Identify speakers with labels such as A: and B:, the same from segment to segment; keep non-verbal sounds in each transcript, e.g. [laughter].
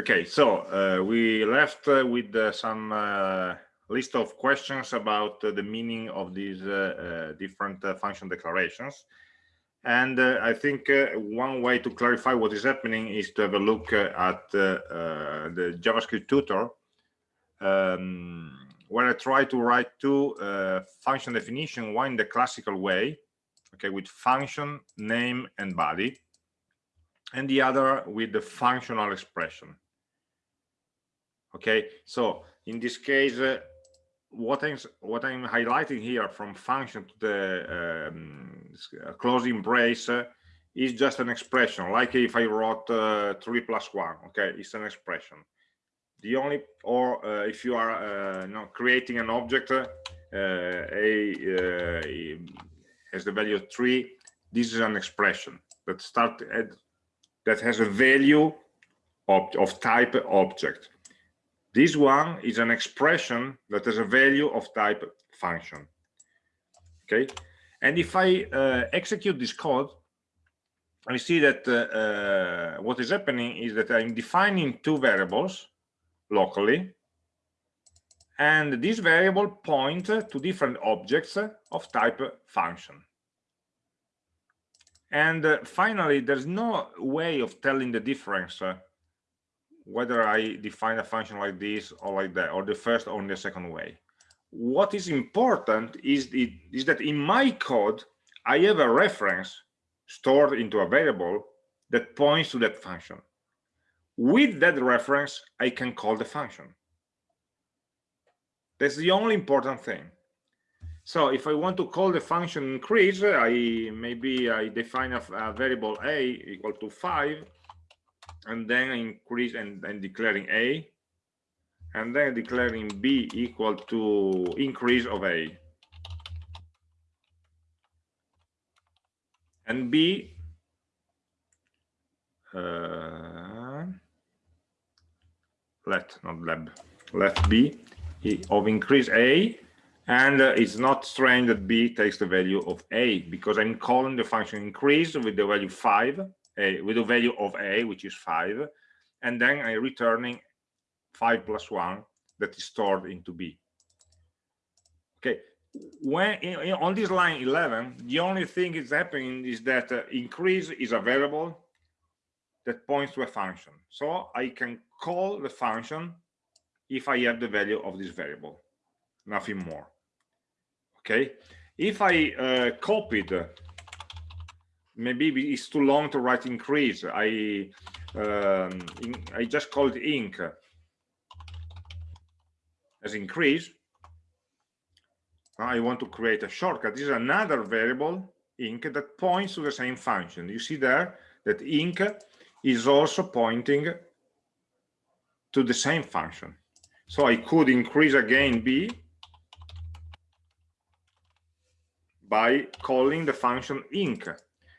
A: Okay, so uh, we left uh, with uh, some uh, list of questions about uh, the meaning of these uh, different function declarations. And I think one way to clarify what is happening is to have a look at the JavaScript tutor, um, where I try to write two function definition, one in the classical way, okay, with function, name, and body, and the other with the functional expression okay so in this case uh, what i'm what i'm highlighting here from function to the um, closing brace uh, is just an expression like if i wrote uh, 3 plus 1 okay it's an expression. The only or uh, if you are uh, creating an object uh, a has the value 3 this is an expression that start at that has a value of, of type object this one is an expression that has a value of type function. Okay. And if I uh, execute this code, I see that uh, uh, what is happening is that I'm defining two variables locally. And this variable point to different objects of type function. And uh, finally, there's no way of telling the difference uh, whether I define a function like this or like that, or the first or the second way. What is important is, the, is that in my code, I have a reference stored into a variable that points to that function. With that reference, I can call the function. That's the only important thing. So if I want to call the function increase, I maybe I define a, a variable a equal to five, and then increase and, and declaring a and then declaring b equal to increase of a. And b uh, let not lab let b of increase a and uh, it's not strange that b takes the value of a because i'm calling the function increase with the value 5 a with a value of a which is 5 and then i'm returning 5 plus 1 that is stored into b. Okay when in, on this line 11 the only thing is happening is that uh, increase is a variable that points to a function. So i can call the function if i have the value of this variable nothing more. Okay if i uh, copied maybe it's too long to write increase. I um, in, i just called ink. As increase i want to create a shortcut. This is another variable ink that points to the same function. You see there that ink is also pointing to the same function. So i could increase again b by calling the function ink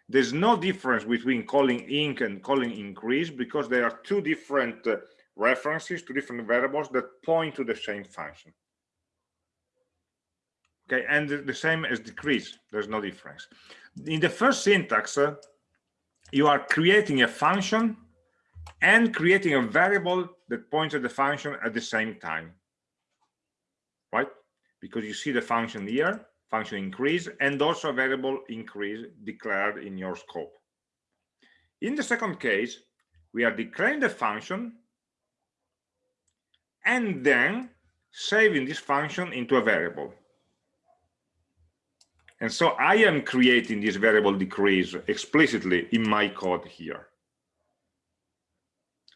A: there's no difference between calling ink and calling increase because there are two different uh, references, two different variables that point to the same function. Okay, and the same as decrease, there's no difference. In the first syntax, uh, you are creating a function and creating a variable that points at the function at the same time, right? Because you see the function here, function increase and also a variable increase declared in your scope. In the second case, we are declaring the function and then saving this function into a variable. And so I am creating this variable decrease explicitly in my code here.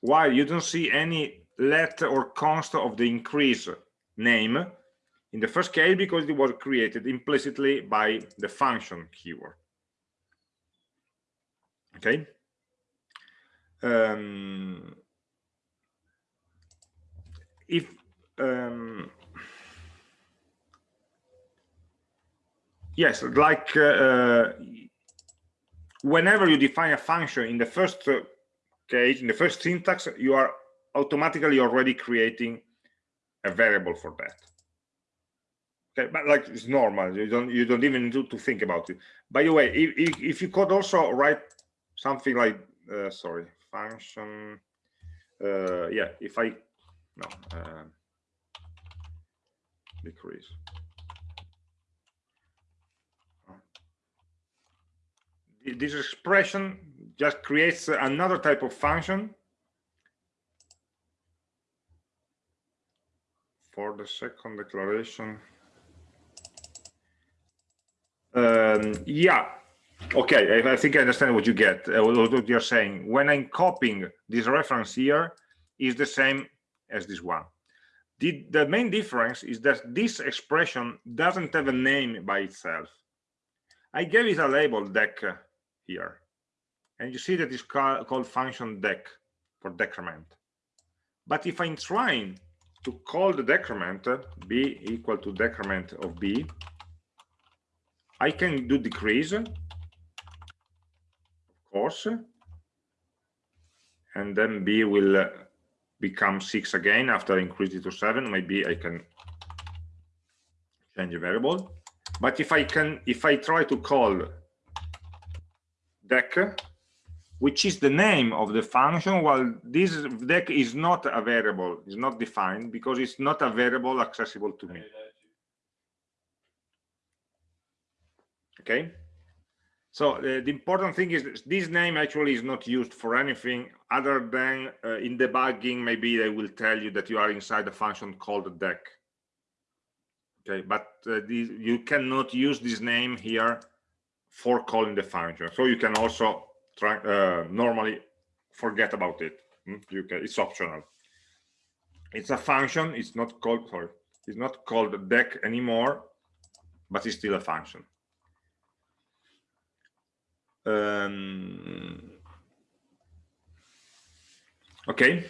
A: While you don't see any let or const of the increase name, in the first case because it was created implicitly by the function keyword. Okay? Um, if um, yes like uh, uh, whenever you define a function in the first uh, case in the first syntax you are automatically already creating a variable for that okay but like it's normal you don't you don't even need to think about it by the way if, if you could also write something like uh, sorry function uh, yeah, if I, no, uh, decrease. This expression just creates another type of function for the second declaration. Um, yeah, okay, I, I, think I understand what you get, uh, what you're saying. When I'm copying this reference here is the same as this one. The, the main difference is that this expression doesn't have a name by itself. I gave it a label dec here. And you see that it's called function dec for decrement. But if I'm trying to call the decrement b equal to decrement of b i can do decrease of course and then b will uh, become six again after I increase it to seven. Maybe i can change a variable. But if i can if i try to call dec which is the name of the function while this dec is not a variable is not defined because it's not a variable accessible to me okay. So uh, the important thing is this name actually is not used for anything other than uh, in debugging maybe they will tell you that you are inside a function called dec okay but uh, you cannot use this name here for calling the function so you can also try uh, normally forget about it. Hmm? you can it's optional. It's a function it's not called sorry it's not called dec anymore but it's still a function um, okay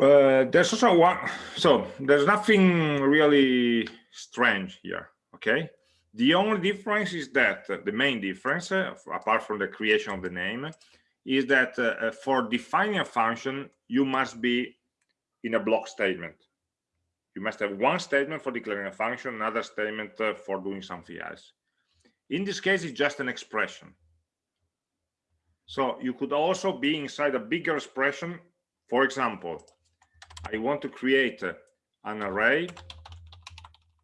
A: uh, there's also one so there's nothing really strange here okay the only difference is that uh, the main difference, uh, apart from the creation of the name, is that uh, uh, for defining a function, you must be in a block statement. You must have one statement for declaring a function, another statement uh, for doing something else. In this case, it's just an expression. So you could also be inside a bigger expression. For example, I want to create an array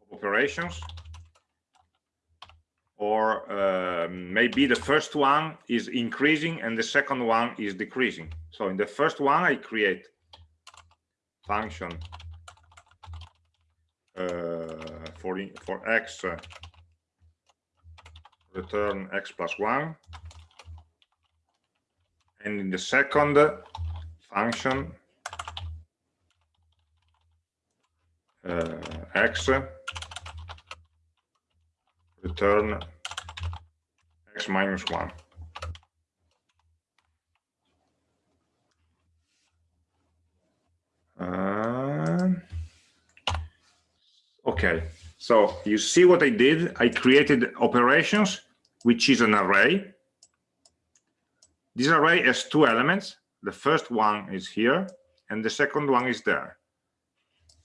A: of operations or uh, maybe the first one is increasing and the second one is decreasing so in the first one i create function uh, for for x uh, return x plus 1 and in the second function uh, x return x minus 1. Uh, okay, so you see what I did? I created operations, which is an array. This array has two elements. The first one is here, and the second one is there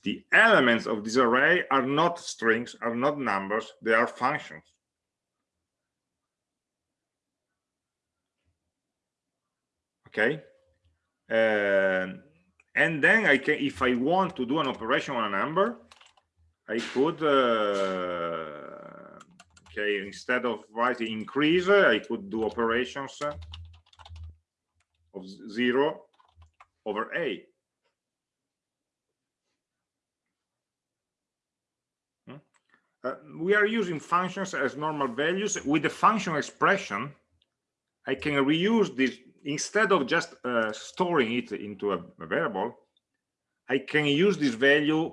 A: the elements of this array are not strings, are not numbers, they are functions. Okay. Uh, and then I can, if I want to do an operation on a number, I could, uh, okay, instead of writing increase, I could do operations of zero over a. Uh, we are using functions as normal values with the function expression i can reuse this instead of just uh, storing it into a, variable i can use this value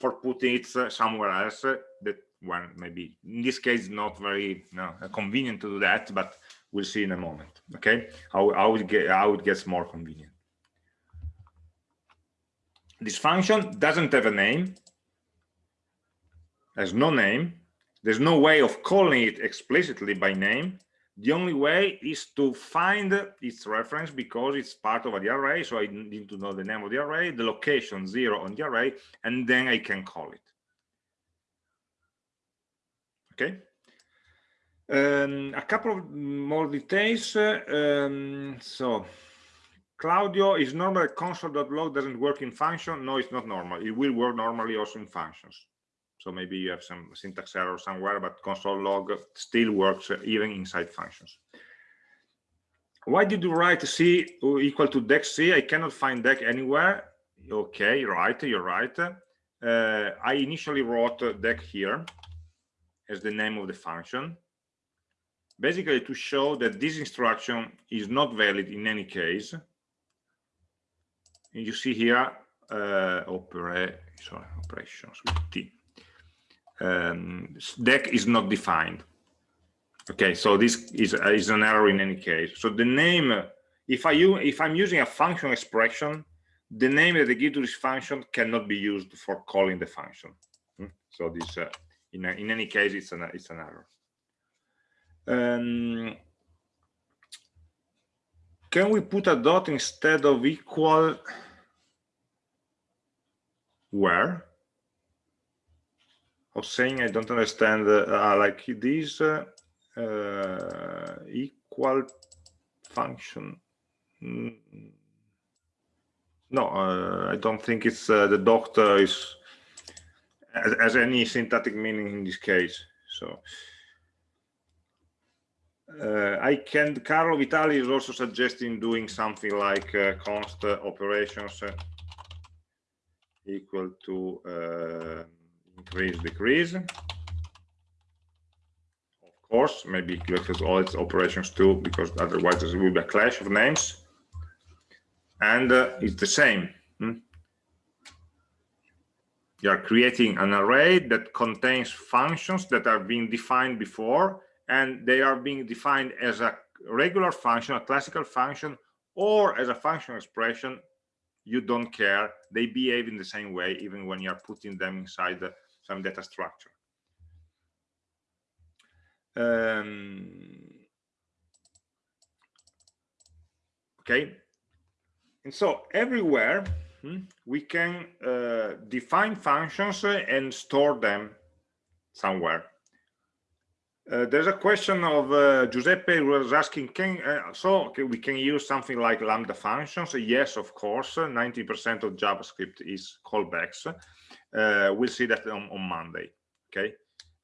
A: for putting it uh, somewhere else uh, that one maybe in this case not very convenient to do that but we'll see in a moment okay how, how it get how it gets more convenient this function doesn't have a name has no name. There's no way of calling it explicitly by name. The only way is to find its reference because it's part of the array. So I need to know the name of the array, the location zero on the array, and then I can call it. Okay. Um, a couple of more details. Um, so Claudio is normal console.log doesn't work in function. No, it's not normal. It will work normally also in functions. So maybe you have some syntax error somewhere, but console log still works even inside functions. Why did you write C equal to dec C? I cannot find dec anywhere. Okay, right, you're right. Uh, I initially wrote dec here as the name of the function basically to show that this instruction is not valid in any case. And you see here uh, opera, sorry, operations with T. Um, dec is not defined. Okay, so this is, uh, is an error in any case. So the name, if I use, if I'm using a function expression, the name that I give to this function cannot be used for calling the function. Hmm? So this, uh, in, in any case, it's an it's an error. Um, can we put a dot instead of equal where? Of saying I don't understand uh, uh, like this uh, equal function. Mm. No, uh, I don't think it's uh, the doctor is as, as any syntactic meaning in this case. So uh, I can, Carlo Vitali is also suggesting doing something like const operations equal to increase, decrease. Of course, maybe it has all its operations too, because otherwise there will be a clash of names. And uh, it's the same. Hmm? You are creating an array that contains functions that are being defined before and they are being defined as a regular function, a classical function, or as a function expression, you don't care. They behave in the same way, even when you're putting them inside the, some data structure. Um, okay. And so everywhere hmm, we can uh, define functions and store them somewhere. Uh, there's a question of uh, Giuseppe was asking, can uh, so okay, we can use something like lambda functions? Yes, of course. 90% of JavaScript is callbacks. Uh, we'll see that on, on Monday. Okay,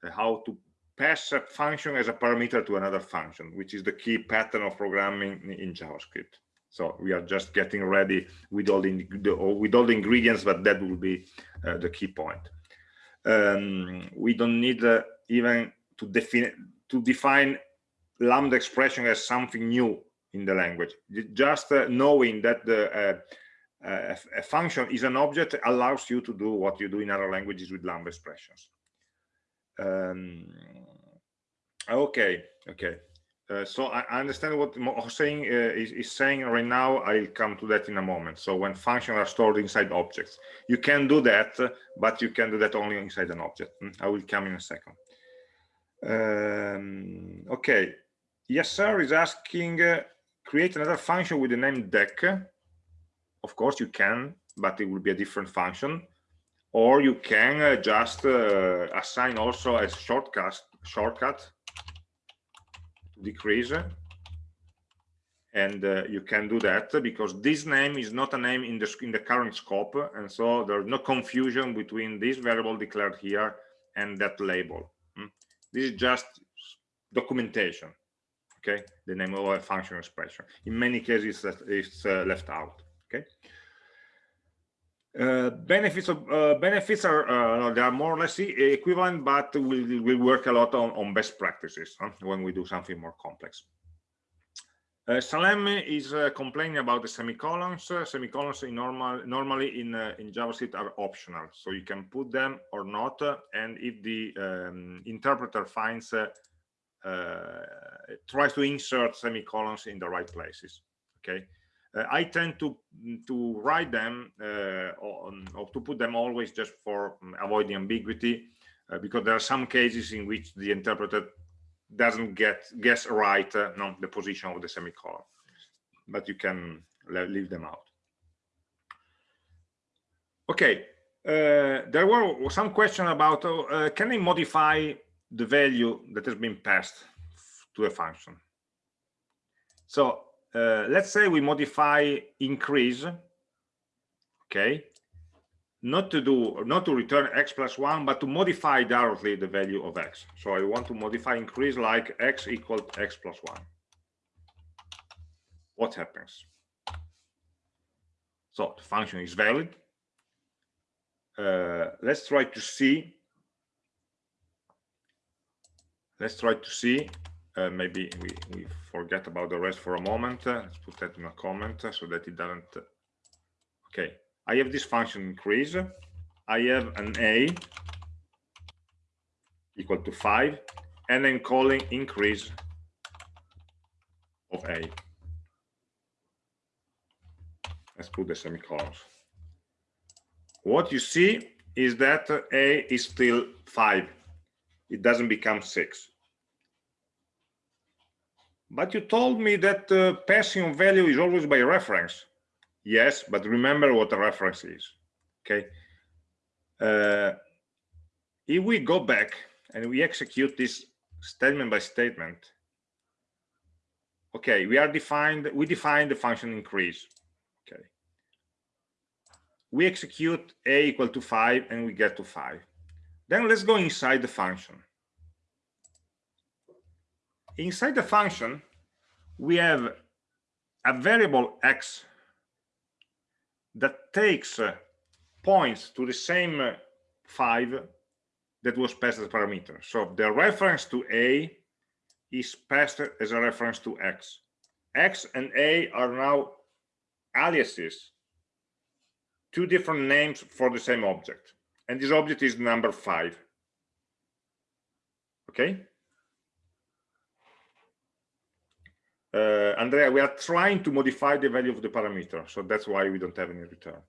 A: uh, how to pass a function as a parameter to another function, which is the key pattern of programming in JavaScript. So we are just getting ready with all the, with all the ingredients, but that will be uh, the key point. Um, we don't need even to define to define lambda expression as something new in the language just uh, knowing that the uh, a function is an object that allows you to do what you do in other languages with lambda expressions um, okay okay uh, so I, understand what Hossein uh, is, is, saying right now. I'll come to that in a moment. So when functions are stored inside objects, you can do that, but you can do that only inside an object. Hmm, I will come in a second. Um, okay, yes, sir is asking, uh, create another function with the name dec. Of course, you can, but it will be a different function. Or you can uh, just uh, assign also a shortcut, shortcut decrease. And uh, you can do that because this name is not a name in the, in the current scope. And so there's no confusion between this variable declared here and that label. This is just documentation, okay? The name of a function expression. In many cases, it's uh, left out, okay? Uh, benefits of uh, benefits are uh, they are more or less equivalent, but we will work a lot on, on best practices huh, when we do something more complex. Uh, Salem is uh, complaining about the semicolons. Uh, semicolons in normal, normally in uh, in JavaScript are optional, so you can put them or not. And if the um, interpreter finds tries to insert semicolons in the right places, okay. I tend to to write them or, or, to put them always just for um, avoiding ambiguity, because there are some cases in which the interpreter doesn't get guess right uh, no, the position of the semicolon but you can leave them out okay uh, there were some question about uh, can I modify the value that has been passed to a function. So uh, let's say we modify increase, okay, not to do not to return x plus one, but to modify directly the value of x. So I want to modify increase like x equal x plus one. What happens? So the function is valid. Uh, let's try to see. Let's try to see. Uh, maybe we, we forget about the rest for a moment. Uh, let's put that in a comment so that it doesn't. Uh, okay, I have this function increase. I have an a equal to 5, and I'm calling increase of a. Let's put the semicolons. What you see is that a is still 5. It doesn't become 6. But you told me that uh, passing value is always by reference. Yes, but remember what a reference is. Okay. Uh, if we go back and we execute this statement by statement, okay, we are defined, we define the function increase. Okay. We execute a equal to 5 and we get to 5. Then let's go inside the function. Inside the function, we have a variable x that takes uh, points to the same uh, 5 that was passed as a parameter. So the reference to a is passed as a reference to x. x and a are now aliases, two different names for the same object. And this object is number 5. Okay? Uh, Andrea, we are trying to modify the value of the parameter, so that's why we don't have any return.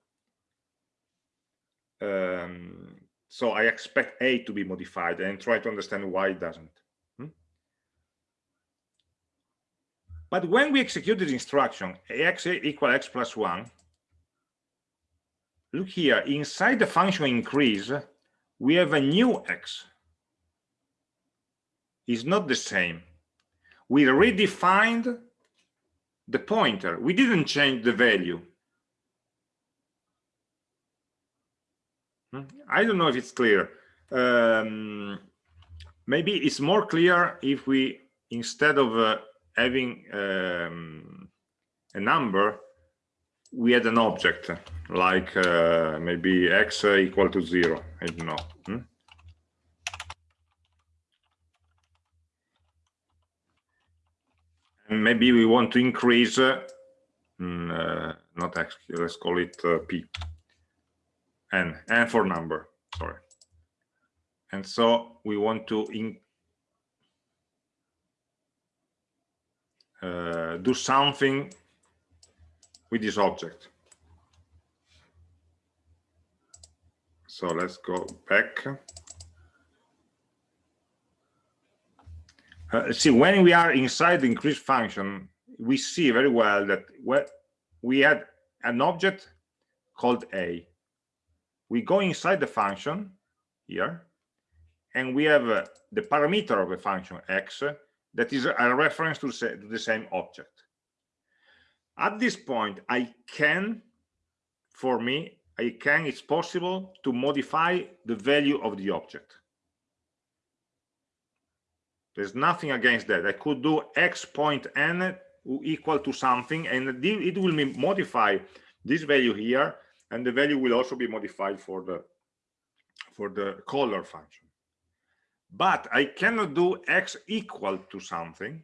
A: Um, so I expect A to be modified and try to understand why it doesn't. Hmm? But when we execute this instruction, x equal x plus 1, look here, inside the function increase, we have a new x. It's not the same we redefined the pointer. We didn't change the value. Hmm? I don't know if it's clear. Um, maybe it's more clear if we, instead of uh, having um, a number, we had an object like uh, maybe x equal to zero. I don't know. Hmm? Maybe we want to increase uh, mm, uh, not x let's call it uh, p. N n for number sorry. And so we want to in, uh, do something with this object. So let's go back Uh, see, when we are inside the increase function, we see very well that we had an object called a. We go inside the function here, and we have uh, the parameter of the function x that is a reference to, to the same object. At this point, I can, for me, I can, it's possible to modify the value of the object. There's nothing against that. I could do x point n equal to something, and it will modify this value here, and the value will also be modified for the for the caller function. But I cannot do x equal to something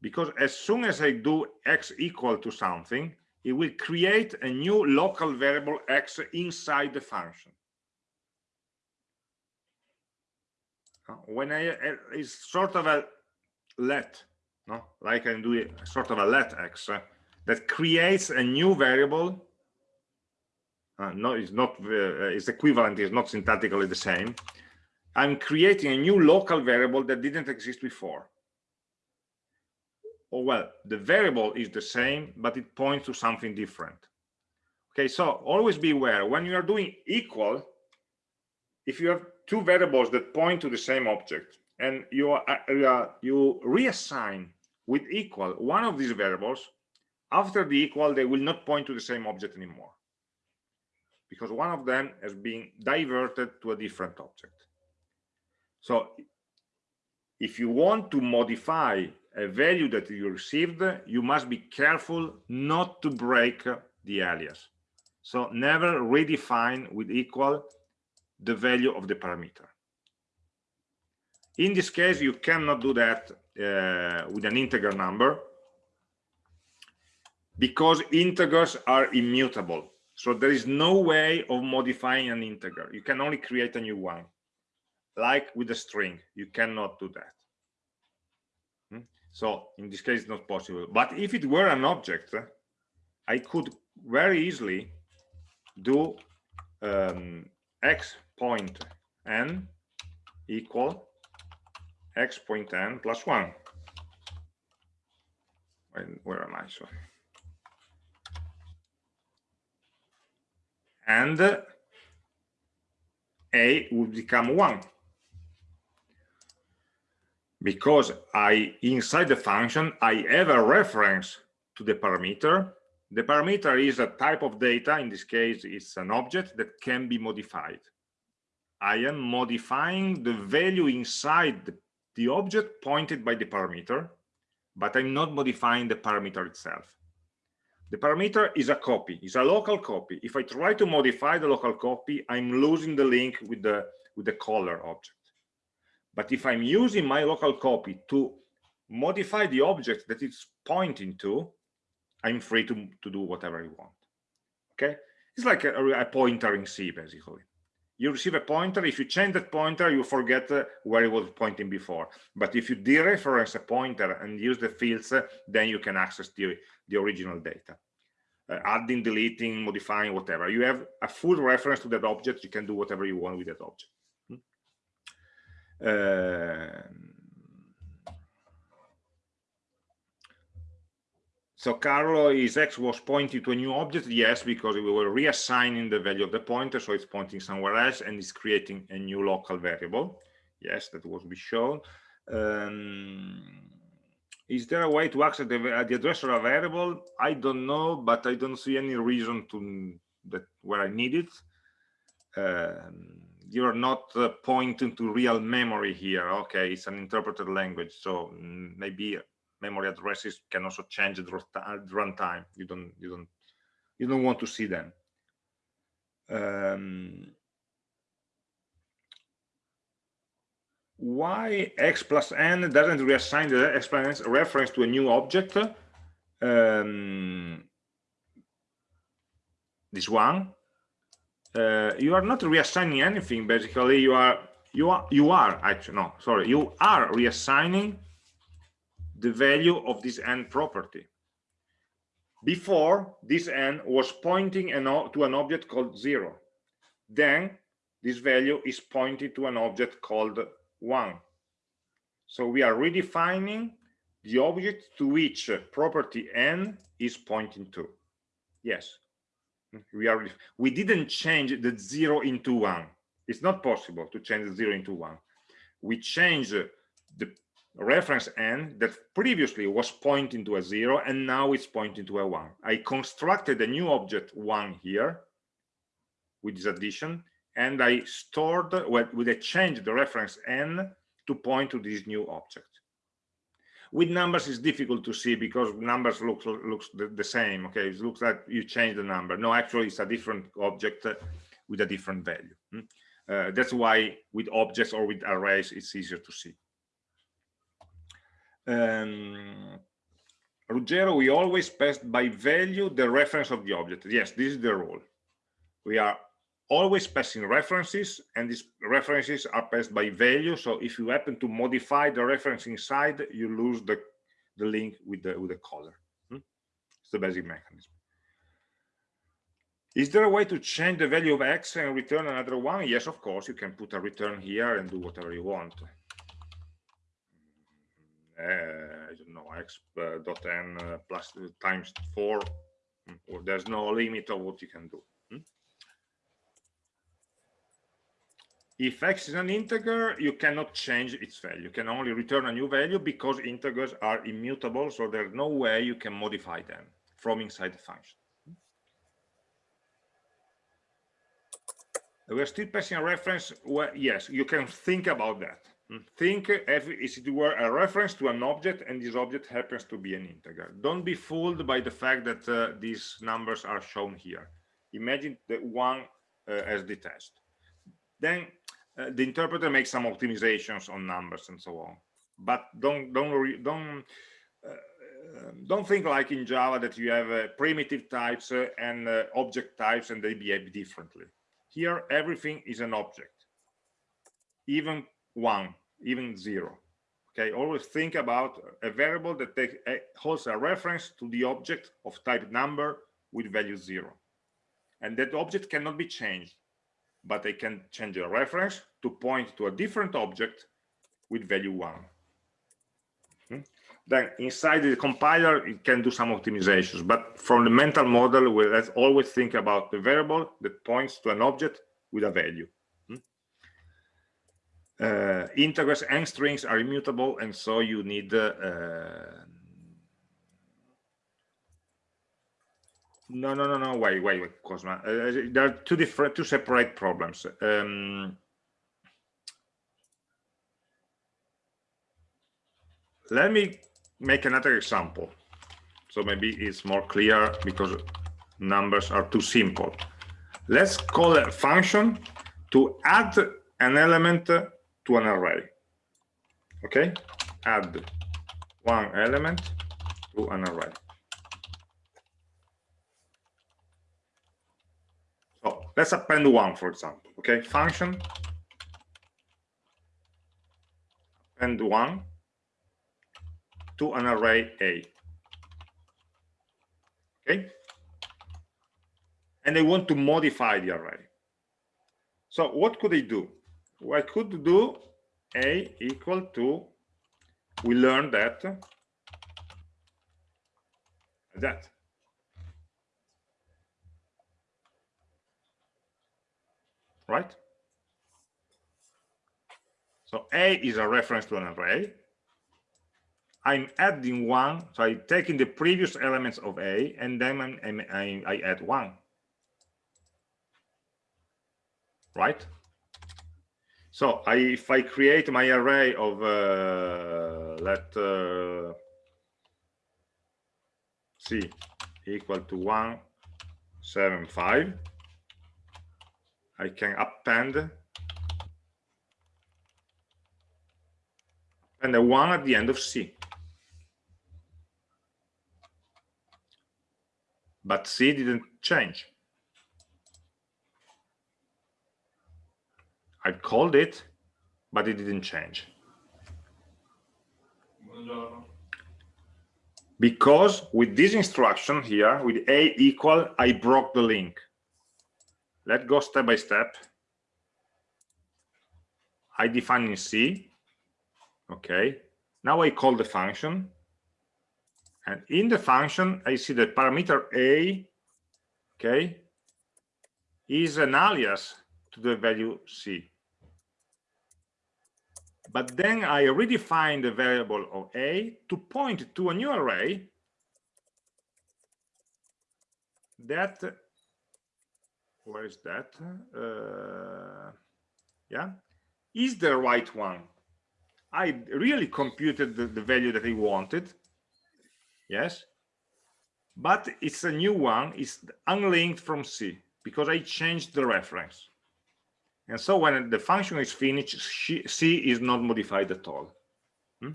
A: because as soon as I do x equal to something, it will create a new local variable x inside the function. When I uh, is sort of a let, no, like I'm doing sort of a let x uh, that creates a new variable. Uh, no, it's not. Uh, it's equivalent. It's not syntactically the same. I'm creating a new local variable that didn't exist before. Oh well, the variable is the same, but it points to something different. Okay, so always beware when you are doing equal, if you have two variables that point to the same object and you uh, you reassign with equal one of these variables. After the equal they will not point to the same object anymore because one of them has been diverted to a different object. So if you want to modify a value that you received you must be careful not to break the alias. So never redefine with equal the value of the parameter. In this case you cannot do that uh, with an integer number because integers are immutable. So there is no way of modifying an integer you can only create a new one. Like with a string you cannot do that. Hmm? so in this case it's not possible. But if it were an object i could very easily do um, x point n equal x point n plus 1 where am i? Sorry. And a would become 1 because I inside the function I have a reference to the parameter. The parameter is a type of data. In this case it's an object that can be modified I am modifying the value inside the, object pointed by the parameter but I'm not modifying the parameter itself the parameter is a copy, is a local copy. If I try to modify the local copy, I'm losing the link with the with the caller object. But if I'm using my local copy to modify the object that it's pointing to, I'm free to, to do whatever I want. Okay, it's like a, a pointer in C basically. You receive a pointer. If you change that pointer, you forget uh, where it was pointing before. But if you dereference a pointer and use the fields, uh, then you can access the, the original data. Uh, adding, deleting, modifying, whatever. You have a full reference to that object. You can do whatever you want with that object. Uh, So Carlo, is x was pointing to a new object? Yes, because we were reassigning the value of the pointer, so it's pointing somewhere else and it's creating a new local variable. Yes, that was be shown. Um, is there a way to access the, uh, the address of a variable? I don't know, but I don't see any reason to that where I need it. Um, you're not uh, pointing to real memory here. Okay, it's an interpreted language, so mm, maybe memory addresses can also change at runtime. You don't you don't you don't want to see them. Um, why x plus n doesn't reassign the exponents reference to a new object? Um, this one. Uh, you are not reassigning anything. Basically, you are you are you are actually no sorry you are reassigning the value of this n property. Before, this n was pointing an to an object called 0. Then, this value is pointing to an object called 1. So we are redefining the object to which property n is pointing to. Yes, we are. We didn't change the 0 into 1. It's not possible to change the 0 into 1. We change the reference n that previously was pointing to a zero and now it's pointing to a one. I constructed a new object one here with this addition and I stored with a change the reference n to point to this new object. With numbers, it's difficult to see because numbers look looks the, the same. Okay, it looks like you change the number. No, actually, it's a different object with a different value. Hmm? Uh, that's why with objects or with arrays, it's easier to see um, Ruggero, we always pass by value the reference of the object. Yes, this is the rule. We are always passing references and these references are passed by value. So if you happen to modify the reference inside, you lose the, the link with the, with the caller. Hmm? It's the basic mechanism. Is there a way to change the value of x and return another one? Yes, of course, you can put a return here and do whatever you want uh, I don't know x uh, dot n uh, plus times four. Hmm, or there's no limit of what you can do. Hmm? if x is an integer you cannot change its value you can only return a new value because integers are immutable so there's no way you can modify them from inside the function we're still passing a reference where yes you can think about that hmm. Think if it were a reference to an object and this object happens to be an integer don't be fooled by the fact that uh, these numbers are shown here. Imagine the one uh, as the test. Then uh, the interpreter makes some optimizations on numbers and so on. But don't don't don't uh, don't think like in java that you have uh, primitive types uh, and object types and they behave differently. Here everything is an object. Even one even zero okay always think about a variable that take, uh, holds a reference to the object of type number with value zero and that object cannot be changed but I can change a reference to point to a different object with value one. Hmm? Then inside the compiler, it can do some optimizations, but from the mental model, we let's always think about the variable that points to an object with a value. Uh, integers and strings are immutable, and so you need uh, No, no, no, no. Wait, wait, wait, Cosma. Uh, there are two different, two separate problems. Um, let me make another example. So maybe it's more clear because numbers are too simple. Let's call a function to add an element to an array. Okay, add one element to an array. So let's append one, for example. Okay, function append one to an array A. Okay, and they want to modify the array. So what could they do? I could do A equal to, we learned that, that right? So A is a reference to an array. I'm adding one, so I'm taking the previous elements of A and then I'm, I'm, I, I add one. Right? So I, if I create my array of, uh, let uh, C equal to 175, I can append and a one at the end of C. But C didn't change. I called it, but it didn't change. Because with this instruction here, with A equal, I broke the link. Let's go step by step. I define in C. Okay. Now I call the function. And in the function, I see the parameter A, okay, is an alias to the value C. But then I redefine the variable of A to point to a new array that where is that? Uh, yeah. Is the right one. I really computed the, the value that i wanted. Yes. But it's a new one. It's unlinked from c because i changed the reference and so when the function is finished c is not modified at all hmm?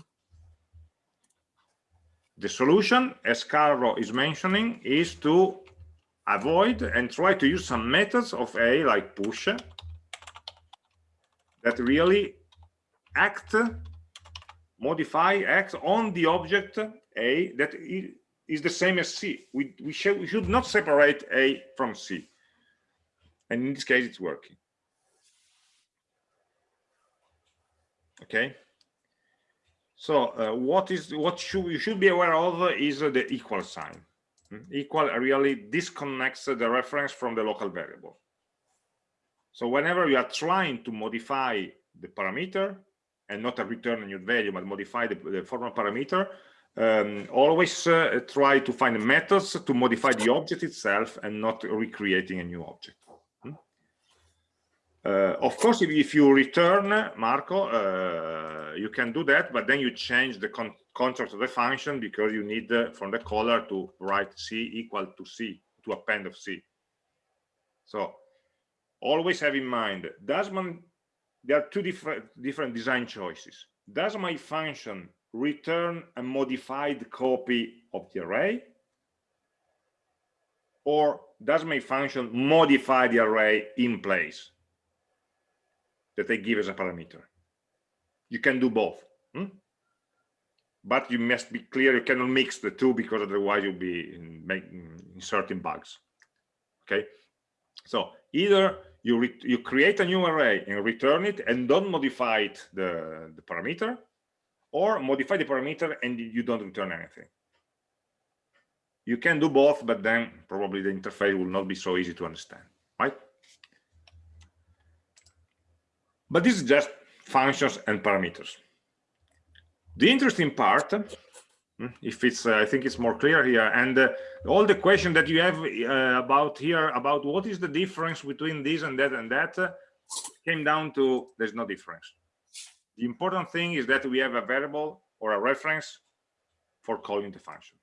A: the solution as carlo is mentioning is to avoid and try to use some methods of A like push that really act, modify, act on the object A that is the same as C. We, we, should, we should not separate A from C. And in this case, it's working. Okay. So uh, what is what should you should be aware of is uh, the equal sign equal really disconnects the reference from the local variable So whenever you are trying to modify the parameter and not a return a new value, but modify the, the formal parameter, um, always uh, try to find methods to modify the object itself and not recreating a new object. Uh, of course, if, if, you return Marco, uh, you can do that, but then you change the con construct of the function because you need uh, from the caller to write C equal to C, to append of C. So always have in mind, does my, there are two different, different design choices. Does my function return a modified copy of the array or does my function modify the array in place that I give as a parameter? You can do both. Hmm? But you must be clear, you cannot mix the two because otherwise you'll be making inserting bugs. Okay, so either you, you create a new array and return it and don't modify it, the, the parameter, or modify the parameter and you don't return anything. You can do both, but then probably the interface will not be so easy to understand, right? But this is just functions and parameters. The interesting part, hmm, if it's, uh, I think it's more clear here, and uh, all the question that you have uh, about here, about what is the difference between this and that and that, uh, came down to there's no difference. The important thing is that we have a variable or a reference for calling the function.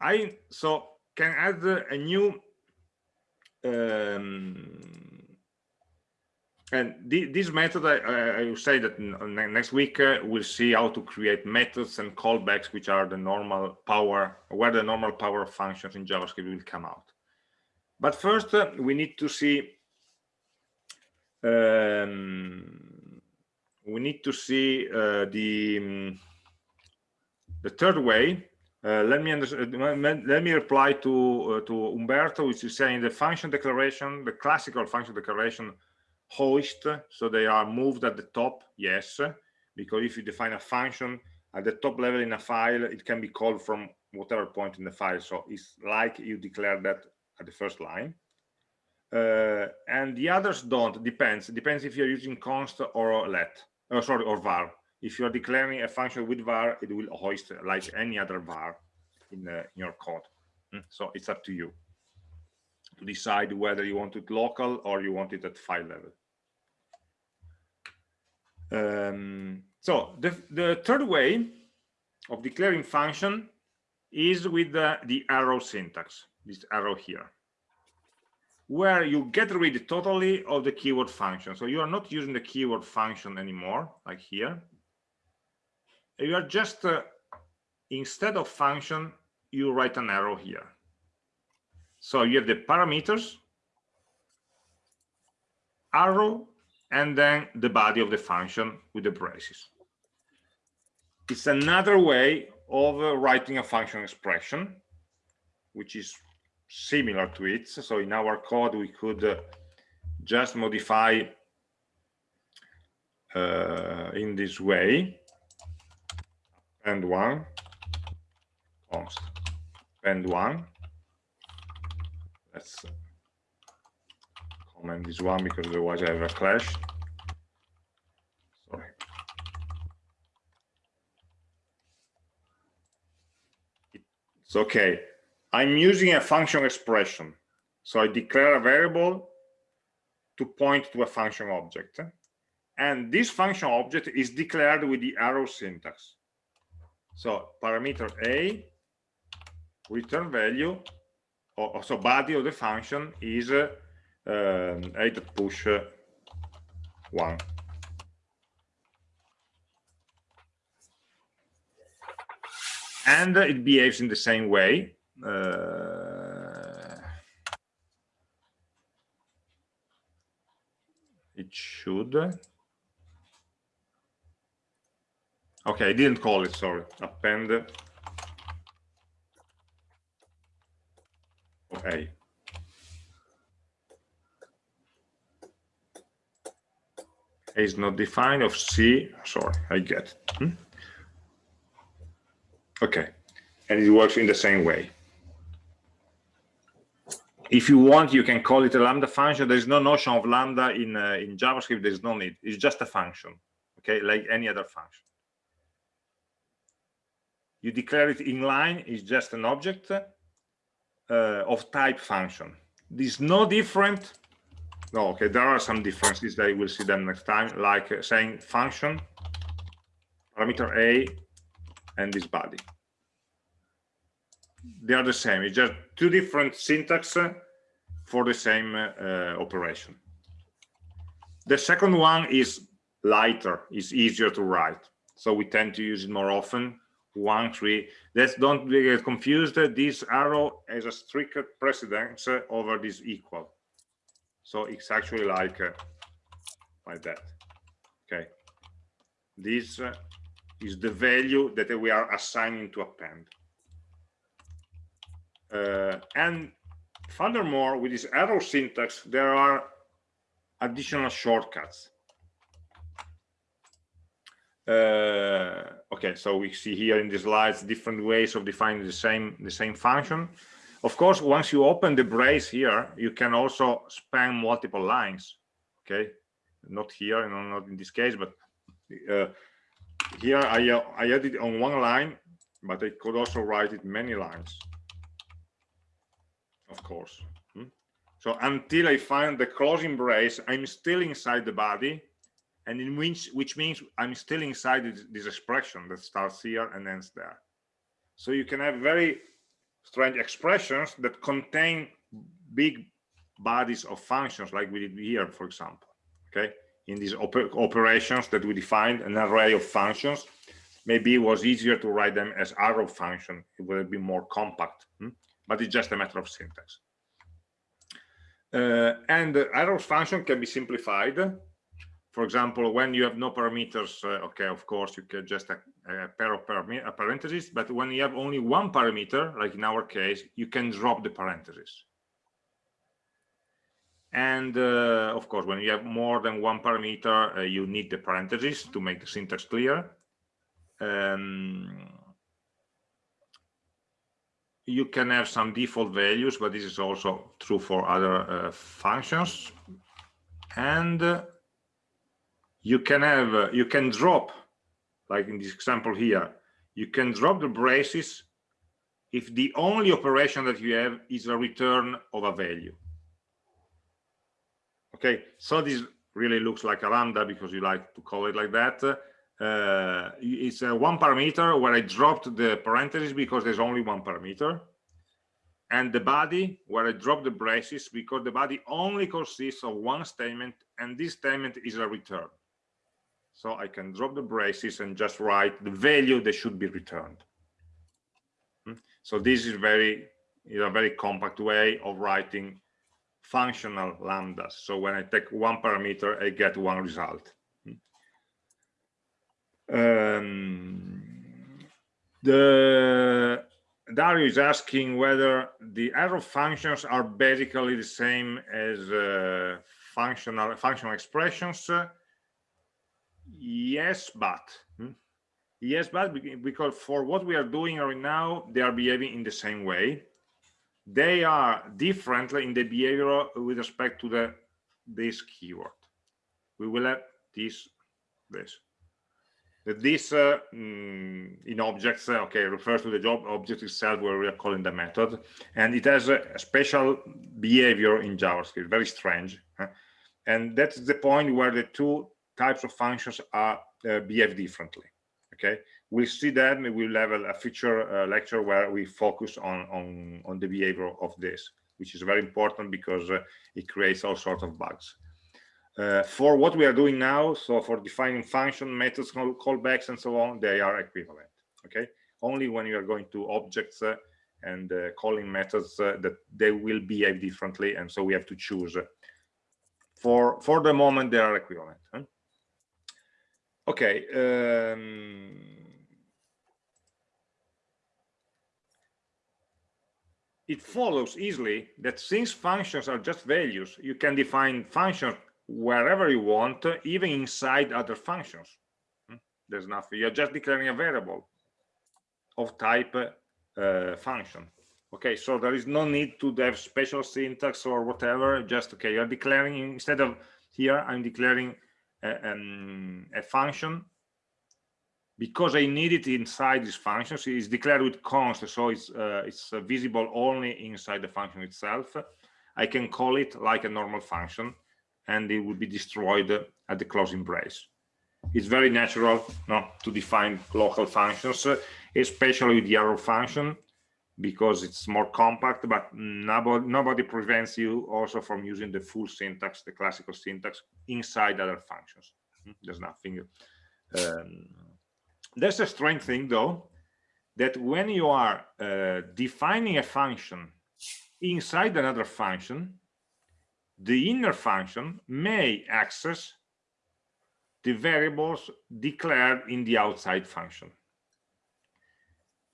A: I so can add a new um, and this method I, I, will say that next week uh, we'll see how to create methods and callbacks which are the normal power where the normal power of functions in javascript will come out but first uh, we need to see um, we need to see uh, the um, the third way. Uh, let me uh, let me reply to uh, to Umberto, which is saying the function declaration, the classical function declaration hoist. So they are moved at the top. Yes, because if you define a function at the top level in a file, it can be called from whatever point in the file. So it's like you declare that at the first line uh, and the others don't depends depends if you're using const or let oh, sorry or var if you're declaring a function with var it will hoist like any other var in, in your code mm, so it's up to you to decide whether you want it local or you want it at file level um, so the, the third way of declaring function is with the, the arrow syntax this arrow here where you get rid totally of the keyword function. So you are not using the keyword function anymore, like here. You are just, uh, instead of function, you write an arrow here. So you have the parameters, arrow, and then the body of the function with the braces. It's another way of uh, writing a function expression, which is similar to it. So in our code, we could uh, just modify uh, in this way and one const and one let's comment this one because otherwise I have a clash sorry it's okay I'm using a function expression. So I declare a variable to point to a function object. And this function object is declared with the arrow syntax. So parameter A, return value, or, so body of the function is uh, um, push. One. And it behaves in the same way. Uh, it should. Okay i didn't call it sorry. Append. Okay is not defined of c sorry i get. Hmm? okay and it works in the same way if you want, you can call it a lambda function. There's no notion of lambda in uh, in JavaScript. There's no need. It's just a function, okay, like any other function. You declare it inline. It's just an object uh, of type function. This is no different. No, okay, there are some differences. I will see them next time, like uh, saying function parameter a and this body. They are the same it's just two different syntax for the same uh, operation. The second one is lighter is easier to write so we tend to use it more often. One three. Let's don't get confused this arrow has a strict precedence over this equal so it's actually like uh, like that okay this uh, is the value that we are assigning to append uh, and furthermore, with this arrow syntax, there are additional shortcuts. Uh, okay, so we see here in the slides different ways of defining the same the same function. Of course, once you open the brace here, you can also span multiple lines. Okay, not here, you know, not in this case, but uh, here I uh, I added on one line, but I could also write it many lines of course. Hmm? So until I find the closing brace, I'm still inside the body, and in which which means I'm still inside this, this expression that starts here and ends there. So you can have very strange expressions that contain big bodies of functions, like we did here, for example. Okay, in these oper operations that we defined an array of functions, maybe it was easier to write them as arrow function. It would be more compact. Hmm? but it's just a matter of syntax. Uh, and the function can be simplified. For example, when you have no parameters, uh, okay, of course, you can just a, a pair of a parentheses, but when you have only one parameter, like in our case, you can drop the parentheses. And uh, of course, when you have more than one parameter, uh, you need the parentheses to make the syntax clear. Um, you can have some default values, but this is also true for other uh, functions. And uh, you can have, uh, you can drop, like in this example here, you can drop the braces if the only operation that you have is a return of a value. Okay, so this really looks like a lambda because you like to call it like that. Uh, it's a one parameter where I dropped the parentheses because there's only one parameter. And the body where I drop the braces because the body only consists of one statement and this statement is a return so I can drop the braces and just write the value that should be returned hmm? so this is very is a very compact way of writing functional lambdas so when I take one parameter I get one result um, the Dario is asking whether the arrow functions are basically the same as uh, functional functional expressions. Yes, but hmm? yes, but because for what we are doing right now, they are behaving in the same way. They are different in the behavior with respect to the this keyword. We will have this this this uh, mm, in objects uh, okay refers to the job object itself where we are calling the method and it has a, special behavior in javascript very strange and that's the point where the two types of functions are uh, behave differently okay we'll see that we'll have a, feature uh, lecture where we focus on on on the behavior of this which is very important because uh, it creates all sorts of bugs uh, for what we are doing now, so for defining function, methods, call, callbacks, and so on, they are equivalent. Okay, only when you are going to objects uh, and uh, calling methods uh, that they will behave differently, and so we have to choose. For for the moment, they are equivalent. Huh? Okay. Um, it follows easily that since functions are just values, you can define functions wherever you want, even inside other functions. Hmm? There's nothing. You're just declaring a variable of type uh, function. Okay, so there is no need to have special syntax or whatever. Just okay, you're declaring instead of here, I'm declaring a, um, a function because I need it inside this function. So it's declared with const, so it's uh, it's visible only inside the function itself. I can call it like a normal function, and it will be destroyed at the closing brace. It's very natural no, to define local functions, especially with the arrow function because it's more compact, but nobody, nobody prevents you also from using the full syntax, the classical syntax inside other functions. Hmm, there's nothing. Um, there's a strange thing though, that when you are uh, defining a function inside another function, the inner function may access the variables declared in the outside function.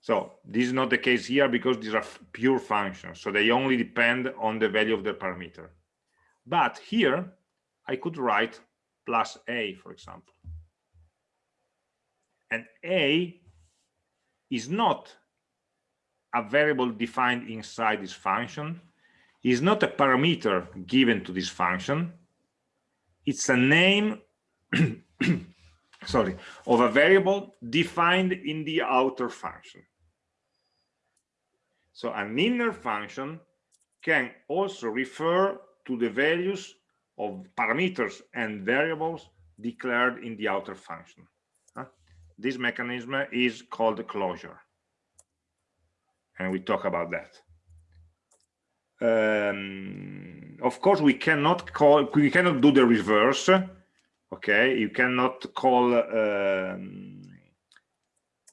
A: So this is not the case here because these are pure functions. So they only depend on the value of the parameter. But here I could write plus a, for example. And a is not a variable defined inside this function, is not a parameter given to this function. It's a name [coughs] sorry, of a variable defined in the outer function. So an inner function can also refer to the values of parameters and variables declared in the outer function. This mechanism is called closure. And we talk about that. Um, of course, we cannot call, we cannot do the reverse. Okay, you cannot call, um,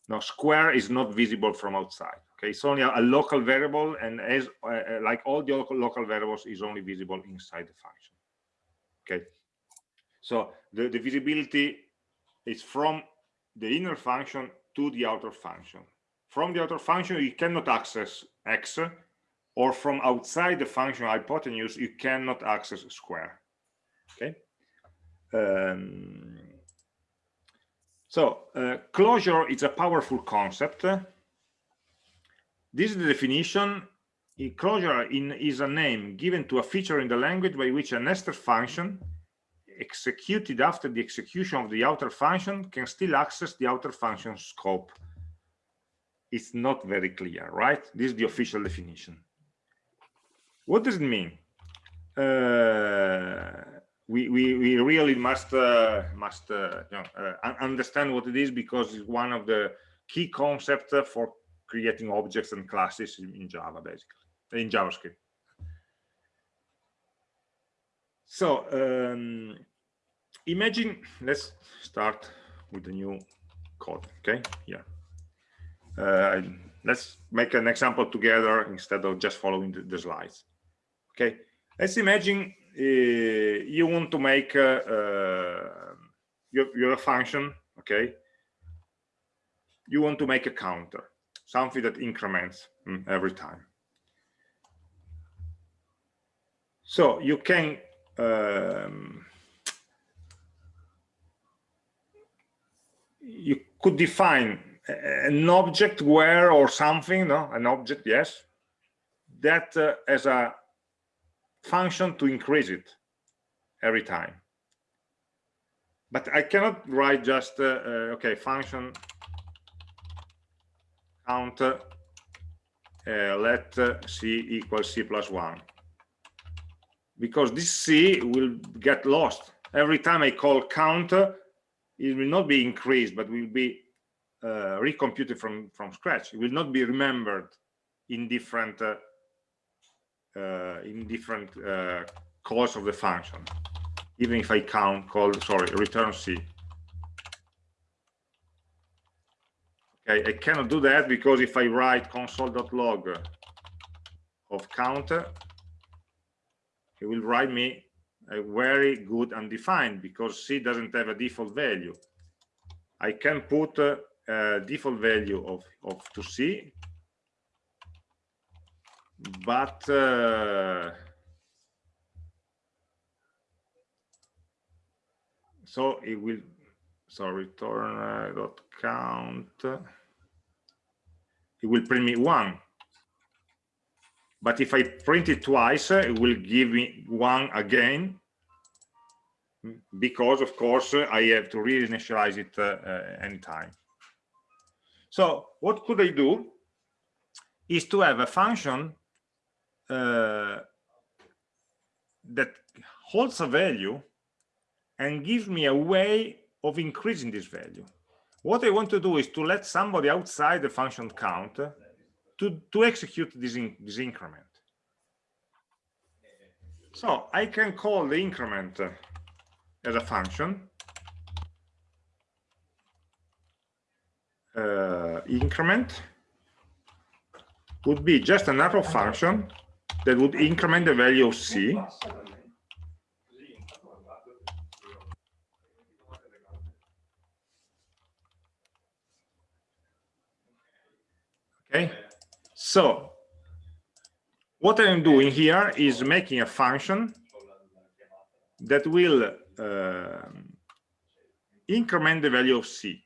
A: no, square is not visible from outside okay it's only a, a local variable and as uh, uh, like all the local, variables is only visible inside the function. Okay? So the, the visibility is from the inner function to the outer function. From the outer function you cannot access x or from outside the function hypotenuse you cannot access square. Okay? Um, so uh, closure is a powerful concept this is the definition. Closure in, is a name given to a feature in the language by which a nested function executed after the execution of the outer function can still access the outer function scope. It's not very clear, right? This is the official definition. What does it mean? Uh, we, we, we really must uh, must uh, you know, uh, understand what it is because it's one of the key concepts for creating objects and classes in, Java, basically, in JavaScript. So um, imagine, let's start with the new code, okay? Yeah. Uh, let's make an example together instead of just following the, the slides. Okay, let's imagine uh, you want to make uh, uh, your, your function, okay? You want to make a counter something that increments mm, every time. So you can um, you could define an object where or something, no, an object, yes, that uh, as a function to increase it every time. But I cannot write just, uh, uh, okay, function count uh, let c equal c plus 1 because this c will get lost. Every time i call count it will not be increased but will be uh, recomputed from from scratch. It will not be remembered in different uh, uh, in different calls of the function. Even if i count call sorry return c Okay, I cannot do that because if I write console.log of counter, it will write me a very good undefined because C doesn't have a default value. I can put a, a default value of, of to C, but uh, so it will so return uh, dot count it will print me one but if I print it twice, it will give me one again, because of course I have to reinitialize it uh, uh, anytime. So what could I do is to have a function uh, that holds a value and gives me a way of increasing this value. What I want to do is to let somebody outside the function count to, to execute this, in, this increment. So I can call the increment as a function uh, increment would be just an arrow function that would increment the value of c okay so what i'm doing here is making a function that will uh, increment the value of c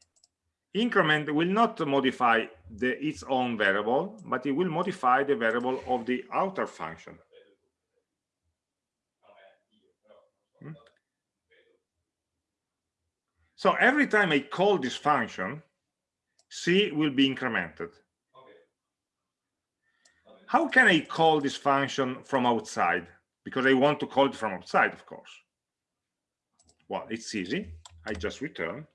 A: increment will not modify the, its own variable, but it will modify the variable of the outer function. Hmm? So every time I call this function, c will be incremented. How can I call this function from outside? Because I want to call it from outside, of course. Well, it's easy. I just return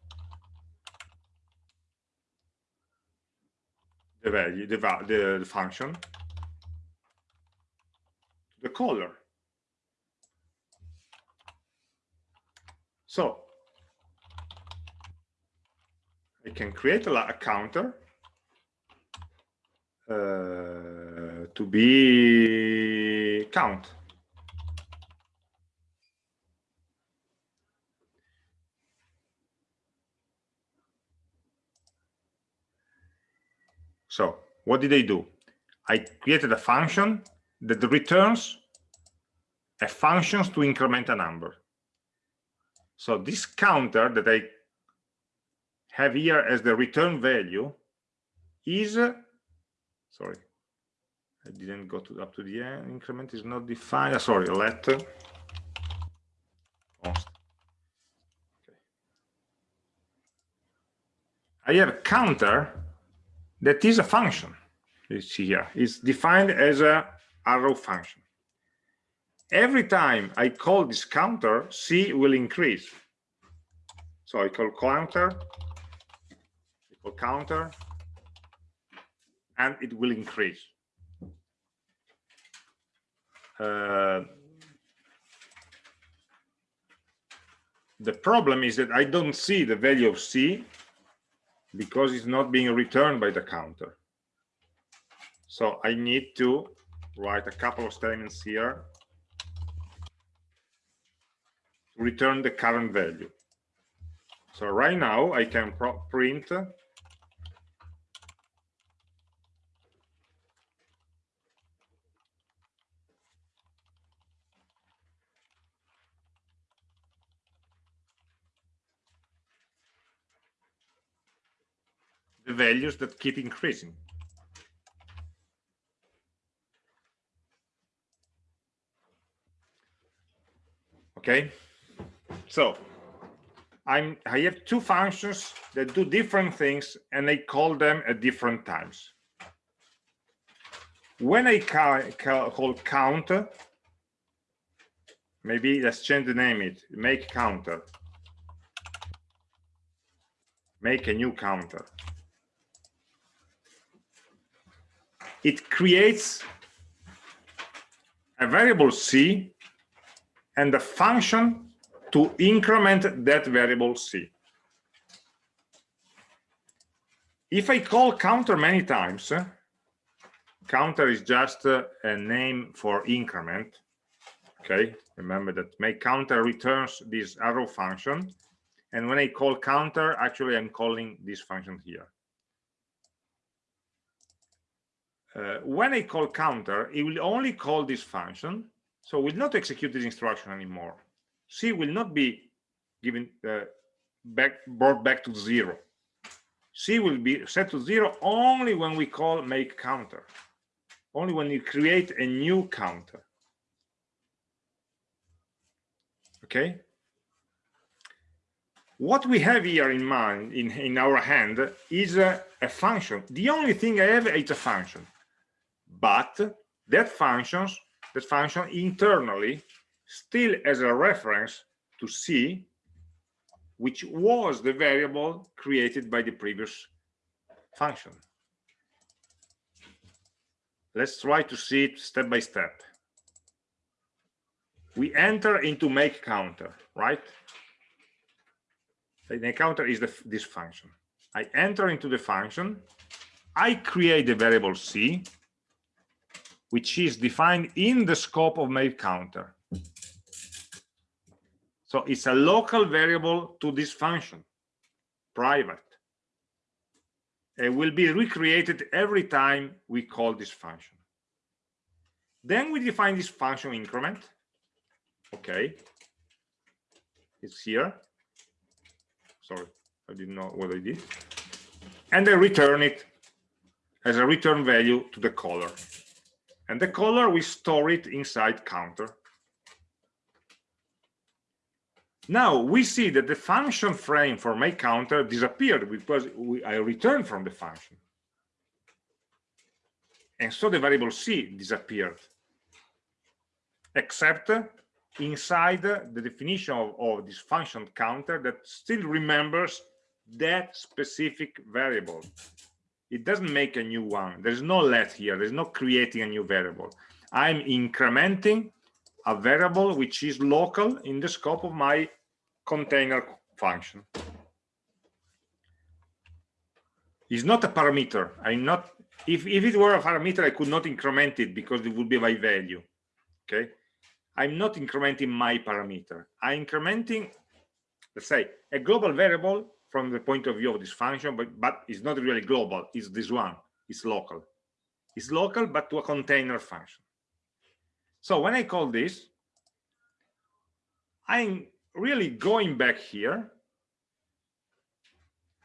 A: the value, the, the, the function, the color. So I can create a, a counter uh, to be count. So what did I do? I created a function that returns a functions to increment a number. So this counter that I have here as the return value is, sorry, I didn't go to up to the end, increment is not defined, uh, sorry, let. Okay. I have a counter that is a function. You see here. It's defined as a arrow function. Every time i call this counter c will increase. So i call counter equal counter and it will increase Uh, the problem is that i don't see the value of c because it's not being returned by the counter. So I need to write a couple of statements here return the current value. So right now I can print the values that keep increasing. Okay, so I'm I have two functions that do different things and I call them at different times. When I call, call counter, maybe let's change the name it, make counter. Make a new counter. It creates a variable c and a function to increment that variable c. If I call counter many times, counter is just uh, a name for increment. Okay, remember that make counter returns this arrow function. And when I call counter, actually I'm calling this function here. Uh, when I call counter, it will only call this function, so will not execute this instruction anymore. C will not be given uh, back brought back to zero. C will be set to zero only when we call make counter. only when you create a new counter. Okay. What we have here in mind, in, in our hand, is a, a function. The only thing I have is a function. But that functions, that function internally still has a reference to C, which was the variable created by the previous function. Let's try to see it step by step. We enter into make counter, right? The counter is the, this function. I enter into the function. I create the variable c, which is defined in the scope of make counter. So it's a local variable to this function, private. It will be recreated every time we call this function. Then we define this function increment. Okay. It's here sorry i didn't know what i did and I return it as a return value to the caller and the caller we store it inside counter. Now we see that the function frame for make counter disappeared because we, i returned from the function. And so the variable c disappeared. Except inside the definition of, of this function counter that still remembers that specific variable it doesn't make a new one. There's no let here. There's no creating a new variable. I'm incrementing a variable which is local in the scope of my container function. It's not a parameter. I'm not if, if it were a parameter i could not increment it because it would be by value okay? I'm not incrementing my parameter. I'm incrementing, let's say, a global variable from the point of view of this function, but, but it's not really global. It's this one. It's local. It's local, but to a container function. So when I call this, I'm really going back here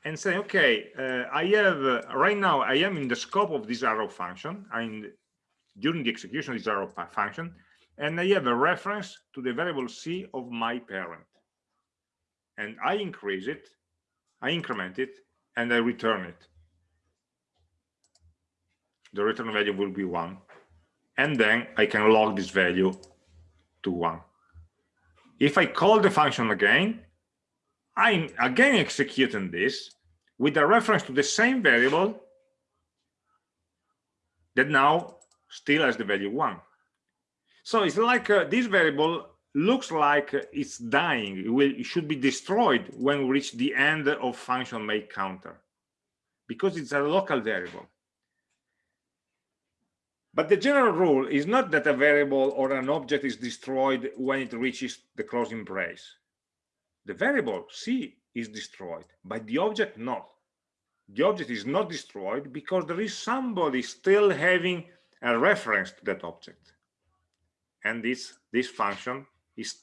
A: and saying, okay, uh, I have uh, right now I am in the scope of this arrow function. I'm during the execution of this arrow function and I have a reference to the variable c of my parent. And I increase it, I increment it, and I return it. The return value will be one. And then I can log this value to one. If I call the function again, I'm again executing this with a reference to the same variable that now still has the value one. So it's like uh, this variable looks like it's dying. It, will, it should be destroyed when we reach the end of function make counter because it's a local variable. But the general rule is not that a variable or an object is destroyed when it reaches the closing brace. The variable C is destroyed, but the object not. The object is not destroyed because there is somebody still having a reference to that object and this this function is